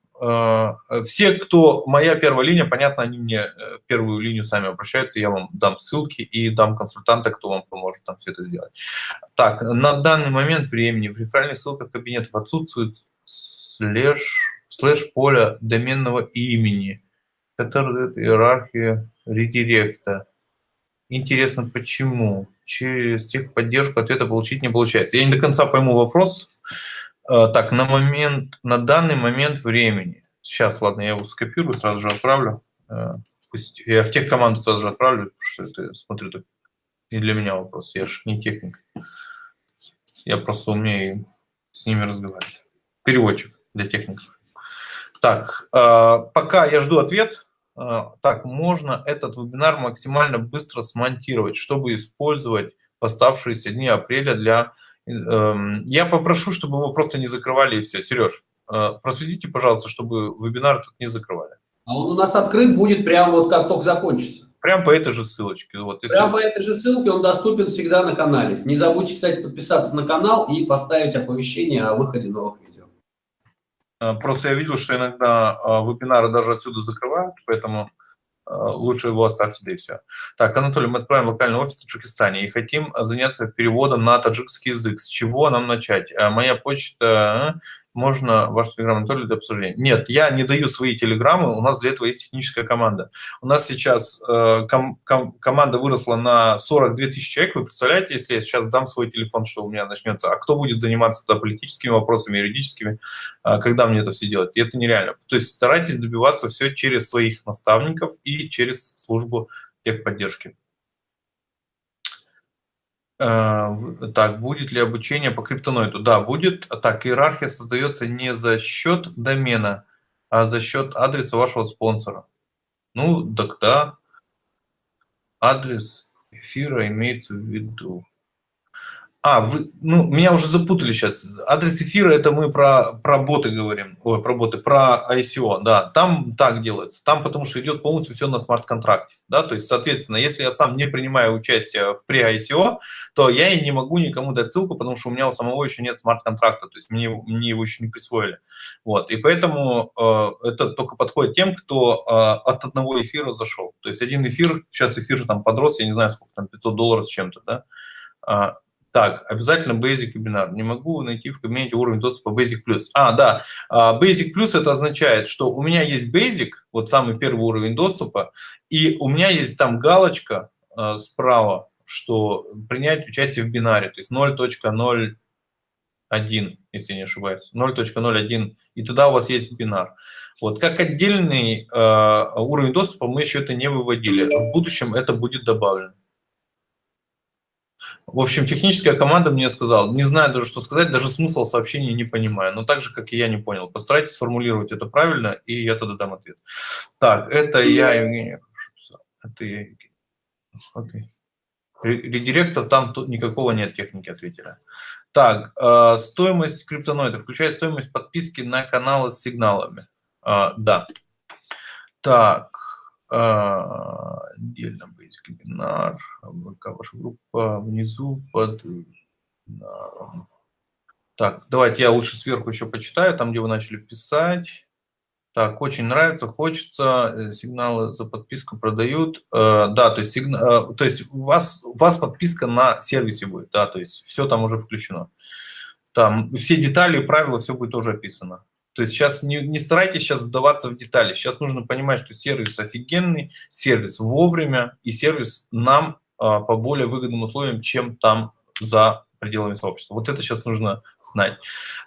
все, кто моя первая линия, понятно, они мне э, первую линию сами обращаются, я вам дам ссылки и дам консультанта, кто вам поможет там все это сделать. Так, на данный момент времени в реферальных ссылках кабинетов отсутствует слэш, слэш поля доменного имени, который дает иерархию редиректа. Интересно, почему? Через техподдержку ответа получить не получается. Я не до конца пойму вопрос, Э, так, на момент, на данный момент времени. Сейчас, ладно, я его скопирую, сразу же отправлю. Э, пусть я в тех команду сразу же отправлю, потому что это, смотрю, это не для меня вопрос. Я же не техник. Я просто умею с ними разговаривать. Переводчик для техников. Так, э, пока я жду ответ, так, можно этот вебинар максимально быстро смонтировать, чтобы использовать оставшиеся дни апреля для я попрошу, чтобы его просто не закрывали и все. Сереж, э, проследите, пожалуйста, чтобы вебинар тут не закрывали. А он у нас открыт будет прямо вот как только закончится. Прям по этой же ссылочке. Вот, если... Прямо по этой же ссылке он доступен всегда на канале. Не забудьте, кстати, подписаться на канал и поставить оповещение о выходе новых видео. Э, просто я видел, что иногда э, вебинары даже отсюда закрывают, поэтому лучше его оставьте, да и все. Так, Анатолий, мы откроем локальный офис в Таджикистане и хотим заняться переводом на таджикский язык. С чего нам начать? Э, моя почта можно ваш телеграм то для обсуждения. Нет, я не даю свои телеграммы, у нас для этого есть техническая команда. У нас сейчас э, ком, ком, команда выросла на 42 тысячи человек. Вы представляете, если я сейчас дам свой телефон, что у меня начнется? А кто будет заниматься да, политическими вопросами, юридическими, э, когда мне это все делать? И это нереально. То есть старайтесь добиваться все через своих наставников и через службу техподдержки. Э, так, будет ли обучение по криптоноиду? Да, будет. Так, иерархия создается не за счет домена, а за счет адреса вашего спонсора. Ну, так да. Адрес эфира имеется в виду. А, вы, ну, меня уже запутали сейчас. Адрес эфира, это мы про, про боты говорим. Ой, про боты, про ICO, да. Там так делается. Там потому что идет полностью все на смарт-контракте. Да? То есть, соответственно, если я сам не принимаю участие в pre-ICO, то я и не могу никому дать ссылку, потому что у меня у самого еще нет смарт-контракта. То есть, мне, мне его еще не присвоили. Вот. И поэтому э, это только подходит тем, кто э, от одного эфира зашел. То есть, один эфир, сейчас эфир там подрос, я не знаю, сколько там, 500 долларов с чем-то, да, а, так, обязательно Basic вебинар. Не могу найти в кабинете уровень доступа Basic Plus. А, да, а, Basic Plus это означает, что у меня есть Basic, вот самый первый уровень доступа, и у меня есть там галочка а, справа, что принять участие в бинаре, то есть 0.01, если не ошибаюсь, 0.01, и туда у вас есть бинар. Вот, как отдельный э, уровень доступа мы еще это не выводили. В будущем это будет добавлено. В общем, техническая команда мне сказала, не знаю даже, что сказать, даже смысл сообщения не понимаю, но так же, как и я не понял. Постарайтесь сформулировать это правильно, и я тогда дам ответ. Так, это я, Евгений, это я, Евгений. Окей. Редиректор, там тут никакого нет техники ответили. Так, э, стоимость криптоноида, включает стоимость подписки на каналы с сигналами. Э, да. Так, отдельно быть вебинар, ВК ваша группа внизу под... Так, давайте я лучше сверху еще почитаю, там, где вы начали писать. Так, очень нравится, хочется, э, сигналы за подписку продают. Э, да, то есть, сигна, э, то есть у, вас, у вас подписка на сервисе будет, да, то есть все там уже включено. Там все детали и правила, все будет тоже описано. То есть сейчас не, не старайтесь сейчас сдаваться в детали. Сейчас нужно понимать, что сервис офигенный, сервис вовремя и сервис нам а, по более выгодным условиям, чем там за пределами сообщества. Вот это сейчас нужно знать.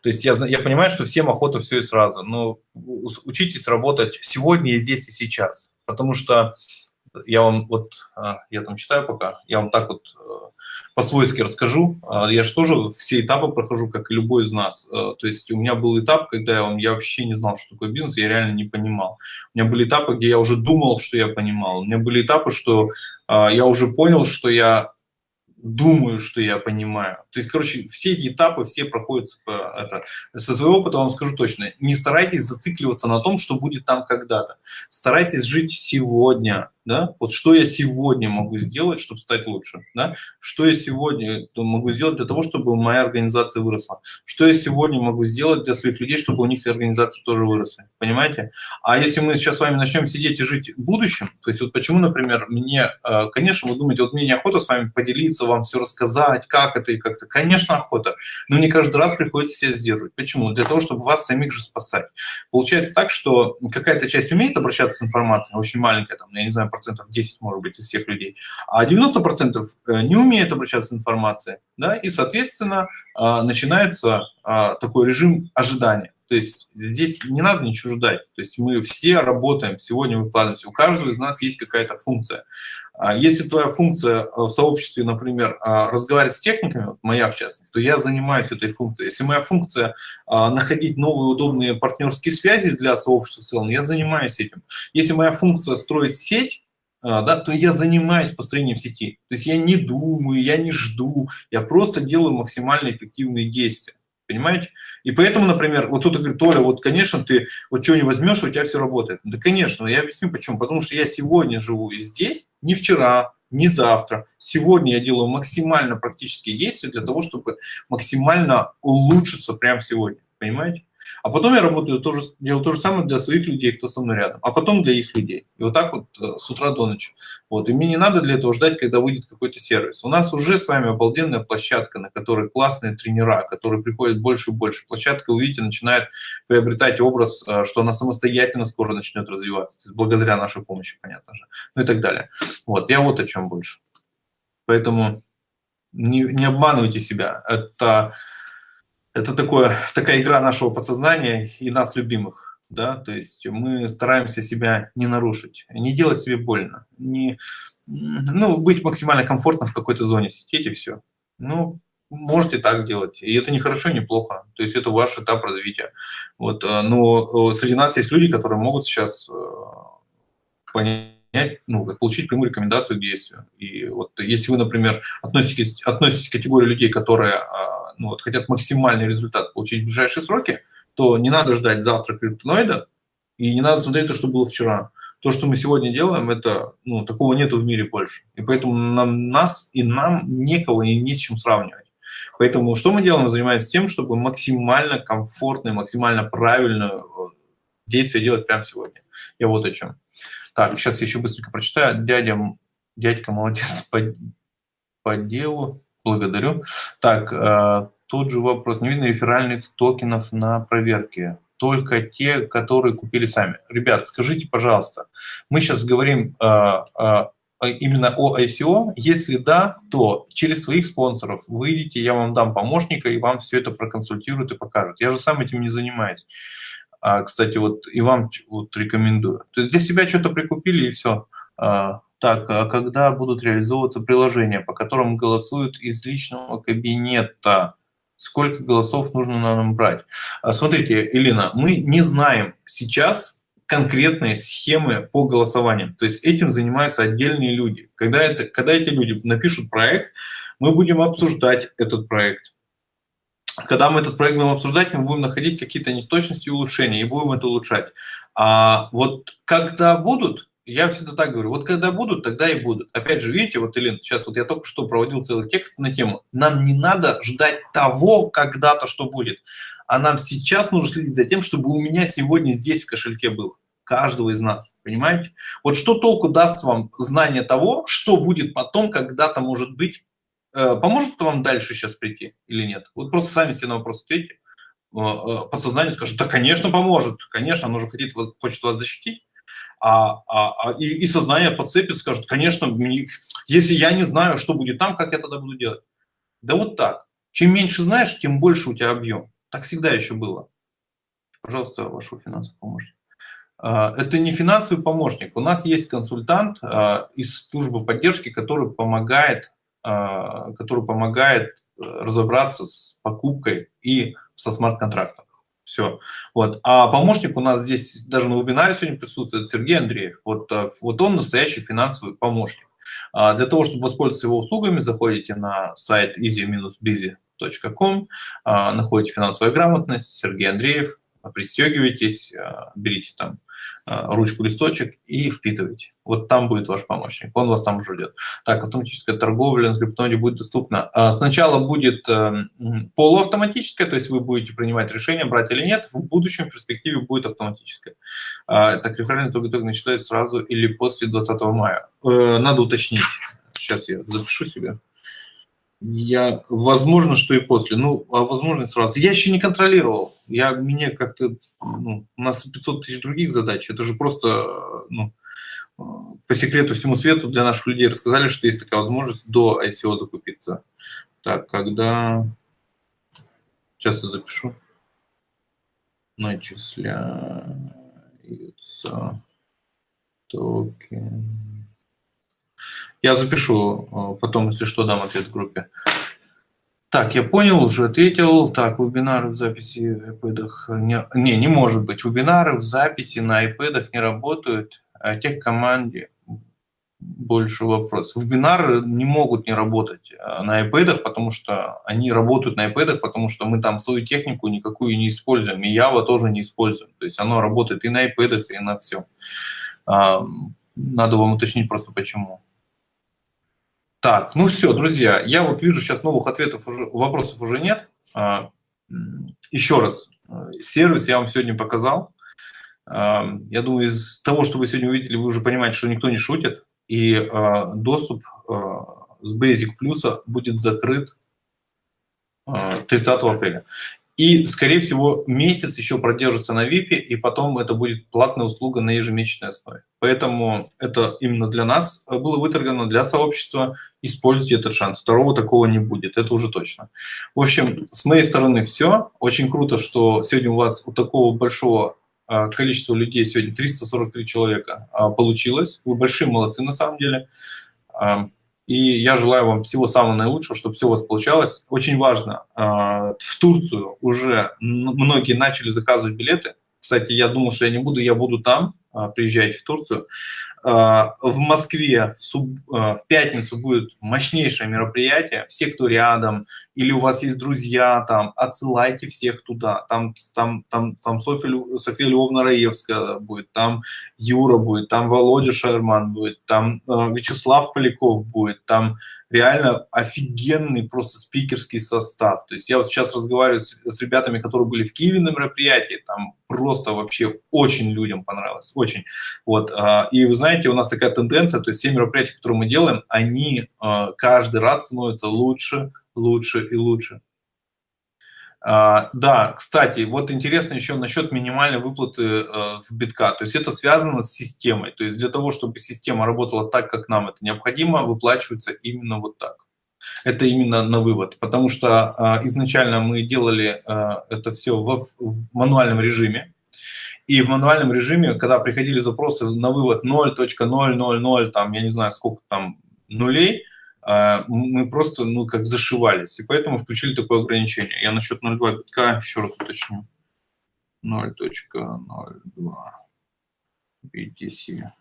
То есть я, я понимаю, что всем охота все и сразу, но учитесь работать сегодня и здесь и сейчас. Потому что я вам вот, а, я там читаю пока, я вам так вот э, по-свойски расскажу. А, я же тоже все этапы прохожу, как и любой из нас. Э, то есть у меня был этап, когда я, я вообще не знал, что такое бизнес, я реально не понимал. У меня были этапы, где я уже думал, что я понимал. У меня были этапы, что а, я уже понял, что я думаю, что я понимаю. То есть, короче, все эти этапы, все проходят это. Со своего опыта вам скажу точно, не старайтесь зацикливаться на том, что будет там когда-то. Старайтесь жить сегодня, да, вот что я сегодня могу сделать, чтобы стать лучше, да, что я сегодня могу сделать для того, чтобы моя организация выросла, что я сегодня могу сделать для своих людей, чтобы у них организации тоже выросли, понимаете? А если мы сейчас с вами начнем сидеть и жить будущим, то есть вот почему, например, мне, э, конечно, вы думаете, вот мне неохота с вами поделиться, вам все рассказать, как это и как-то, конечно, охота, но мне каждый раз приходится себя сдерживать. Почему? Для того, чтобы вас самих же спасать. Получается так, что какая-то часть умеет обращаться с информацией, очень маленькая, там, я не знаю, процентов 10, может быть, из всех людей, а 90 процентов э, не умеют обращаться с информацией, да, и, соответственно, а, начинается а, такой режим ожидания. То есть здесь не надо ничего ждать. То есть мы все работаем, сегодня выкладываемся. У каждого из нас есть какая-то функция. А если твоя функция э, в сообществе, например, разговаривать с техниками, моя в частности, то я занимаюсь этой функцией. Если моя функция находить новые удобные партнерские связи для сообщества в целом, я занимаюсь этим. Если моя функция строить сеть, да, то я занимаюсь построением сети. То есть я не думаю, я не жду, я просто делаю максимально эффективные действия. Понимаете? И поэтому, например, вот кто-то говорит, Толя, вот, конечно, ты вот что не возьмешь, у тебя все работает. Да, конечно, я объясню почему. Потому что я сегодня живу и здесь, не вчера, не завтра. Сегодня я делаю максимально практические действия для того, чтобы максимально улучшиться прямо сегодня. Понимаете? А потом я работаю, тоже, делаю то же самое для своих людей, кто со мной рядом, а потом для их людей. И вот так вот э, с утра до ночи. Вот. И мне не надо для этого ждать, когда выйдет какой-то сервис. У нас уже с вами обалденная площадка, на которой классные тренера, которые приходят больше и больше. Площадка, увидите, начинает приобретать образ, э, что она самостоятельно скоро начнет развиваться. То есть благодаря нашей помощи, понятно же. Ну и так далее. Вот. Я вот о чем больше. Поэтому не, не обманывайте себя. Это, это такое, такая игра нашего подсознания и нас любимых. Да? То есть мы стараемся себя не нарушить, не делать себе больно, не, ну, быть максимально комфортно в какой-то зоне сидеть и все. Ну, можете так делать. И это не хорошо, не плохо. То есть это ваш этап развития. Вот, э, но э, среди нас есть люди, которые могут сейчас э, понять, ну, получить прямую рекомендацию к действию. И вот если вы, например, относитесь, относитесь к категории людей, которые а, ну, вот, хотят максимальный результат получить в ближайшие сроки, то не надо ждать завтра криптоноида, и не надо смотреть то, что было вчера. То, что мы сегодня делаем, это, ну, такого нету в мире больше. И поэтому нам, нас и нам некого и не с чем сравнивать. Поэтому что мы делаем? Мы занимаемся тем, чтобы максимально комфортно и максимально правильно э, действие делать прямо сегодня. Я вот о чем. Так, сейчас я еще быстренько прочитаю. Дядя, дядька молодец по, по делу. Благодарю. Так, э, тут же вопрос. Не видно реферальных токенов на проверке. Только те, которые купили сами. Ребят, скажите, пожалуйста, мы сейчас говорим э, э, именно о ICO? Если да, то через своих спонсоров выйдите, я вам дам помощника, и вам все это проконсультируют и покажут. Я же сам этим не занимаюсь. А, кстати, вот и вам вот рекомендую. То есть для себя что-то прикупили и все. А, так, а когда будут реализовываться приложения, по которым голосуют из личного кабинета? Сколько голосов нужно нам брать? А, смотрите, Елена, мы не знаем сейчас конкретные схемы по голосованию. То есть этим занимаются отдельные люди. Когда, это, когда эти люди напишут проект, мы будем обсуждать этот проект когда мы этот проект будем обсуждать, мы будем находить какие-то неточности и улучшения, и будем это улучшать. А вот когда будут, я всегда так говорю, вот когда будут, тогда и будут. Опять же, видите, вот, Елена, сейчас вот я только что проводил целый текст на тему. Нам не надо ждать того, когда-то что будет, а нам сейчас нужно следить за тем, чтобы у меня сегодня здесь в кошельке было. Каждого из нас, понимаете? Вот что толку даст вам знание того, что будет потом, когда-то может быть, Э, поможет это вам дальше сейчас прийти или нет? Вот просто сами себе на вопрос ответьте. Э, э, подсознание скажет, да, конечно, поможет, конечно, оно же хочет вас защитить. А, а, а, и, и сознание подцепит, скажет, конечно, мне, если я не знаю, что будет там, как я тогда буду делать? Да вот так. Чем меньше знаешь, тем больше у тебя объем. Так всегда еще было. Пожалуйста, вашего финансового помощника. Это не финансовый помощник. У нас есть консультант из службы поддержки, который помогает а, который помогает э, разобраться с покупкой и со смарт-контрактом. Все. Вот. А помощник у нас здесь даже на вебинаре сегодня присутствует Сергей Андреев. Вот, э, вот он настоящий финансовый помощник. А для того, чтобы воспользоваться его услугами, заходите на сайт easy-busy.com, а, находите финансовая грамотность, Сергей Андреев, пристегивайтесь, берите там а, ручку, листочек и впитывайте. Вот там будет ваш помощник, он вас там ждет. Так, автоматическая торговля на криптоноде будет доступна. А, сначала будет эм, полуавтоматическая, то есть вы будете принимать решение, брать или нет, в будущем в перспективе будет автоматическая. А, так, реферальный итог начинается сразу или после 20 мая. Э, надо уточнить. Сейчас я запишу себе. Я, возможно, что и после. Ну, а возможно, сразу. Я еще не контролировал. Я, мне как-то, ну, у нас 500 тысяч других задач. Это же просто, ну, по секрету всему свету для наших людей рассказали, что есть такая возможность до ICO закупиться. Так, когда... Сейчас я запишу. Начисляются токен. Я запишу, э, потом, если что, дам ответ в группе. Так, я понял, уже ответил. Так, вебинары в записи в iPad не, не, не может быть. Вебинары в записи на iPad не работают. А тех команде больше вопрос. Вебинары не могут не работать э, на iPad, потому что они работают на iPad, потому что мы там свою технику никакую не используем, и Java тоже не используем. То есть оно работает и на iPad, и на все. Надо вам уточнить просто почему. Так, ну все, друзья, я вот вижу сейчас новых ответов, уже, вопросов уже нет. А, еще раз, Сервис я вам сегодня показал. Я думаю, из того, что вы сегодня увидели, вы уже понимаете, что никто не шутит. И доступ с Basic Plus будет закрыт 30 апреля. И, скорее всего, месяц еще продержится на VIP, и потом это будет платная услуга на ежемесячной основе. Поэтому это именно для нас было выторгано, для сообщества. Используйте этот шанс. Второго такого не будет, это уже точно. В общем, с моей стороны все. Очень круто, что сегодня у вас у такого большого а, количества людей, сегодня 343 человека, а, получилось. Вы большие молодцы на самом деле. И я желаю вам всего самого наилучшего, чтобы все у вас получалось. Очень важно, а, в Турцию уже многие начали заказывать билеты. Кстати, я думал, что я не буду, я буду там, а, приезжайте в Турцию. А, в Москве в, суб, в пятницу будет мощнейшее мероприятие. Все, кто рядом, или у вас есть друзья там, отсылайте всех туда. Там, там, там, там Софья, София Львовна Раевская будет, там Юра будет, там Володя Шерман будет, там э, Вячеслав Поляков будет, там реально офигенный просто спикерский состав. То есть я вот сейчас разговариваю с, с ребятами, которые были в Киеве на мероприятии, там просто вообще очень людям понравилось, очень. Вот, э, и вы знаете, у нас такая тенденция, то есть все мероприятия, которые мы делаем, они э, каждый раз становятся лучше, лучше и лучше. А, да, кстати, вот интересно еще насчет минимальной выплаты э, в битка. То есть это связано с системой. То есть для того, чтобы система работала так, как нам это необходимо, выплачивается именно вот так. Это именно на вывод, потому что э, изначально мы делали э, это все в, в мануальном режиме. И в мануальном режиме, когда приходили запросы на вывод 0.000, там, я не знаю, сколько там нулей, а, мы просто, ну, как зашивались. И поэтому включили такое ограничение. Я насчет 0.2 битка еще раз уточню. 0.02 BTC.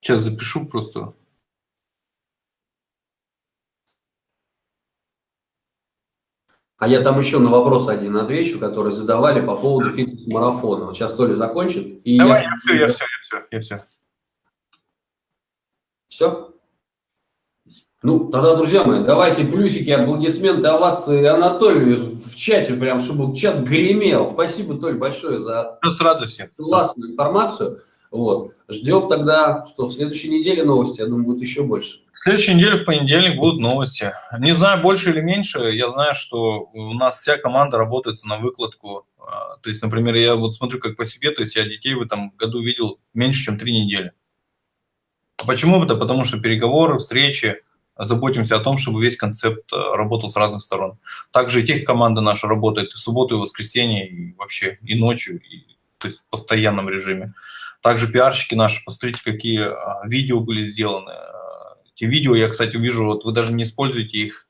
Сейчас запишу просто. А я там еще на вопрос один отвечу, который задавали по поводу фитнес-марафона. Вот сейчас Толя закончит. И Давай, я... я все, я все, я все, я все. Все? Ну, тогда, друзья мои, давайте плюсики, аплодисменты, овации Анатолию в чате, прям, чтобы чат гремел. Спасибо, Толь, большое за с радостью. классную информацию. Вот. Ждем тогда, что в следующей неделе новости, я думаю, будет еще больше. В следующей неделе, в понедельник, будут новости. Не знаю, больше или меньше, я знаю, что у нас вся команда работает на выкладку. А, то есть, например, я вот смотрю как по себе, то есть я детей в этом году видел меньше, чем три недели. Почему это? Потому что переговоры, встречи, заботимся о том, чтобы весь концепт а, работал с разных сторон. Также и тех команда наша работает и в субботу, и в воскресенье, и вообще и ночью, и, то есть в постоянном режиме. Также пиарщики наши, посмотрите, какие а, видео были сделаны. Эти видео, я, кстати, вижу, вот вы даже не используете их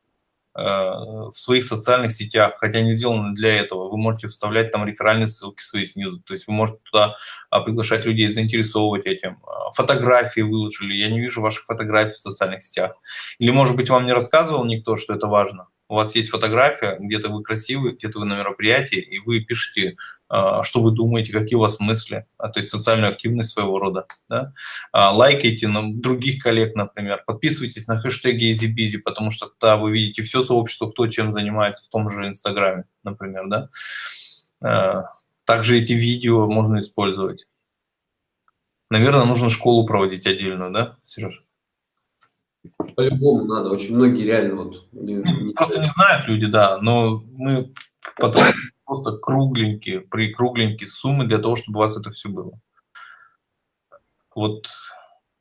э, в своих социальных сетях, хотя они сделаны для этого. Вы можете вставлять там реферальные ссылки свои снизу, то есть вы можете туда а, приглашать людей, заинтересовывать этим. А, фотографии выложили, я не вижу ваших фотографий в социальных сетях. Или, может быть, вам не рассказывал никто, что это важно? У вас есть фотография, где-то вы красивый, где-то вы на мероприятии, и вы пишете, а, что вы думаете, какие у вас мысли, а, то есть социальную активность своего рода. Да? А, лайкайте на других коллег, например, подписывайтесь на хэштеги EasyBusy, потому что тогда вы видите все сообщество, кто чем занимается в том же Инстаграме, например. Да? Также эти видео можно использовать. Наверное, нужно школу проводить отдельную, да, Сереж? По-любому надо. Очень многие реально вот... Не, не просто не знают люди, да, но мы потом просто кругленькие, при кругленькие суммы для того, чтобы у вас это все было. Вот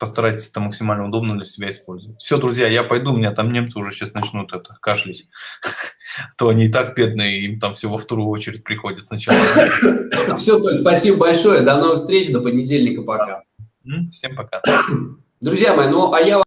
постарайтесь это максимально удобно для себя использовать. Все, друзья, я пойду, у меня там немцы уже сейчас начнут это кашлять. То они и так бедные, им там все во вторую очередь приходит сначала. Все, Толь, спасибо большое. До новых встреч, до понедельника, пока. Всем пока. Друзья мои, ну а я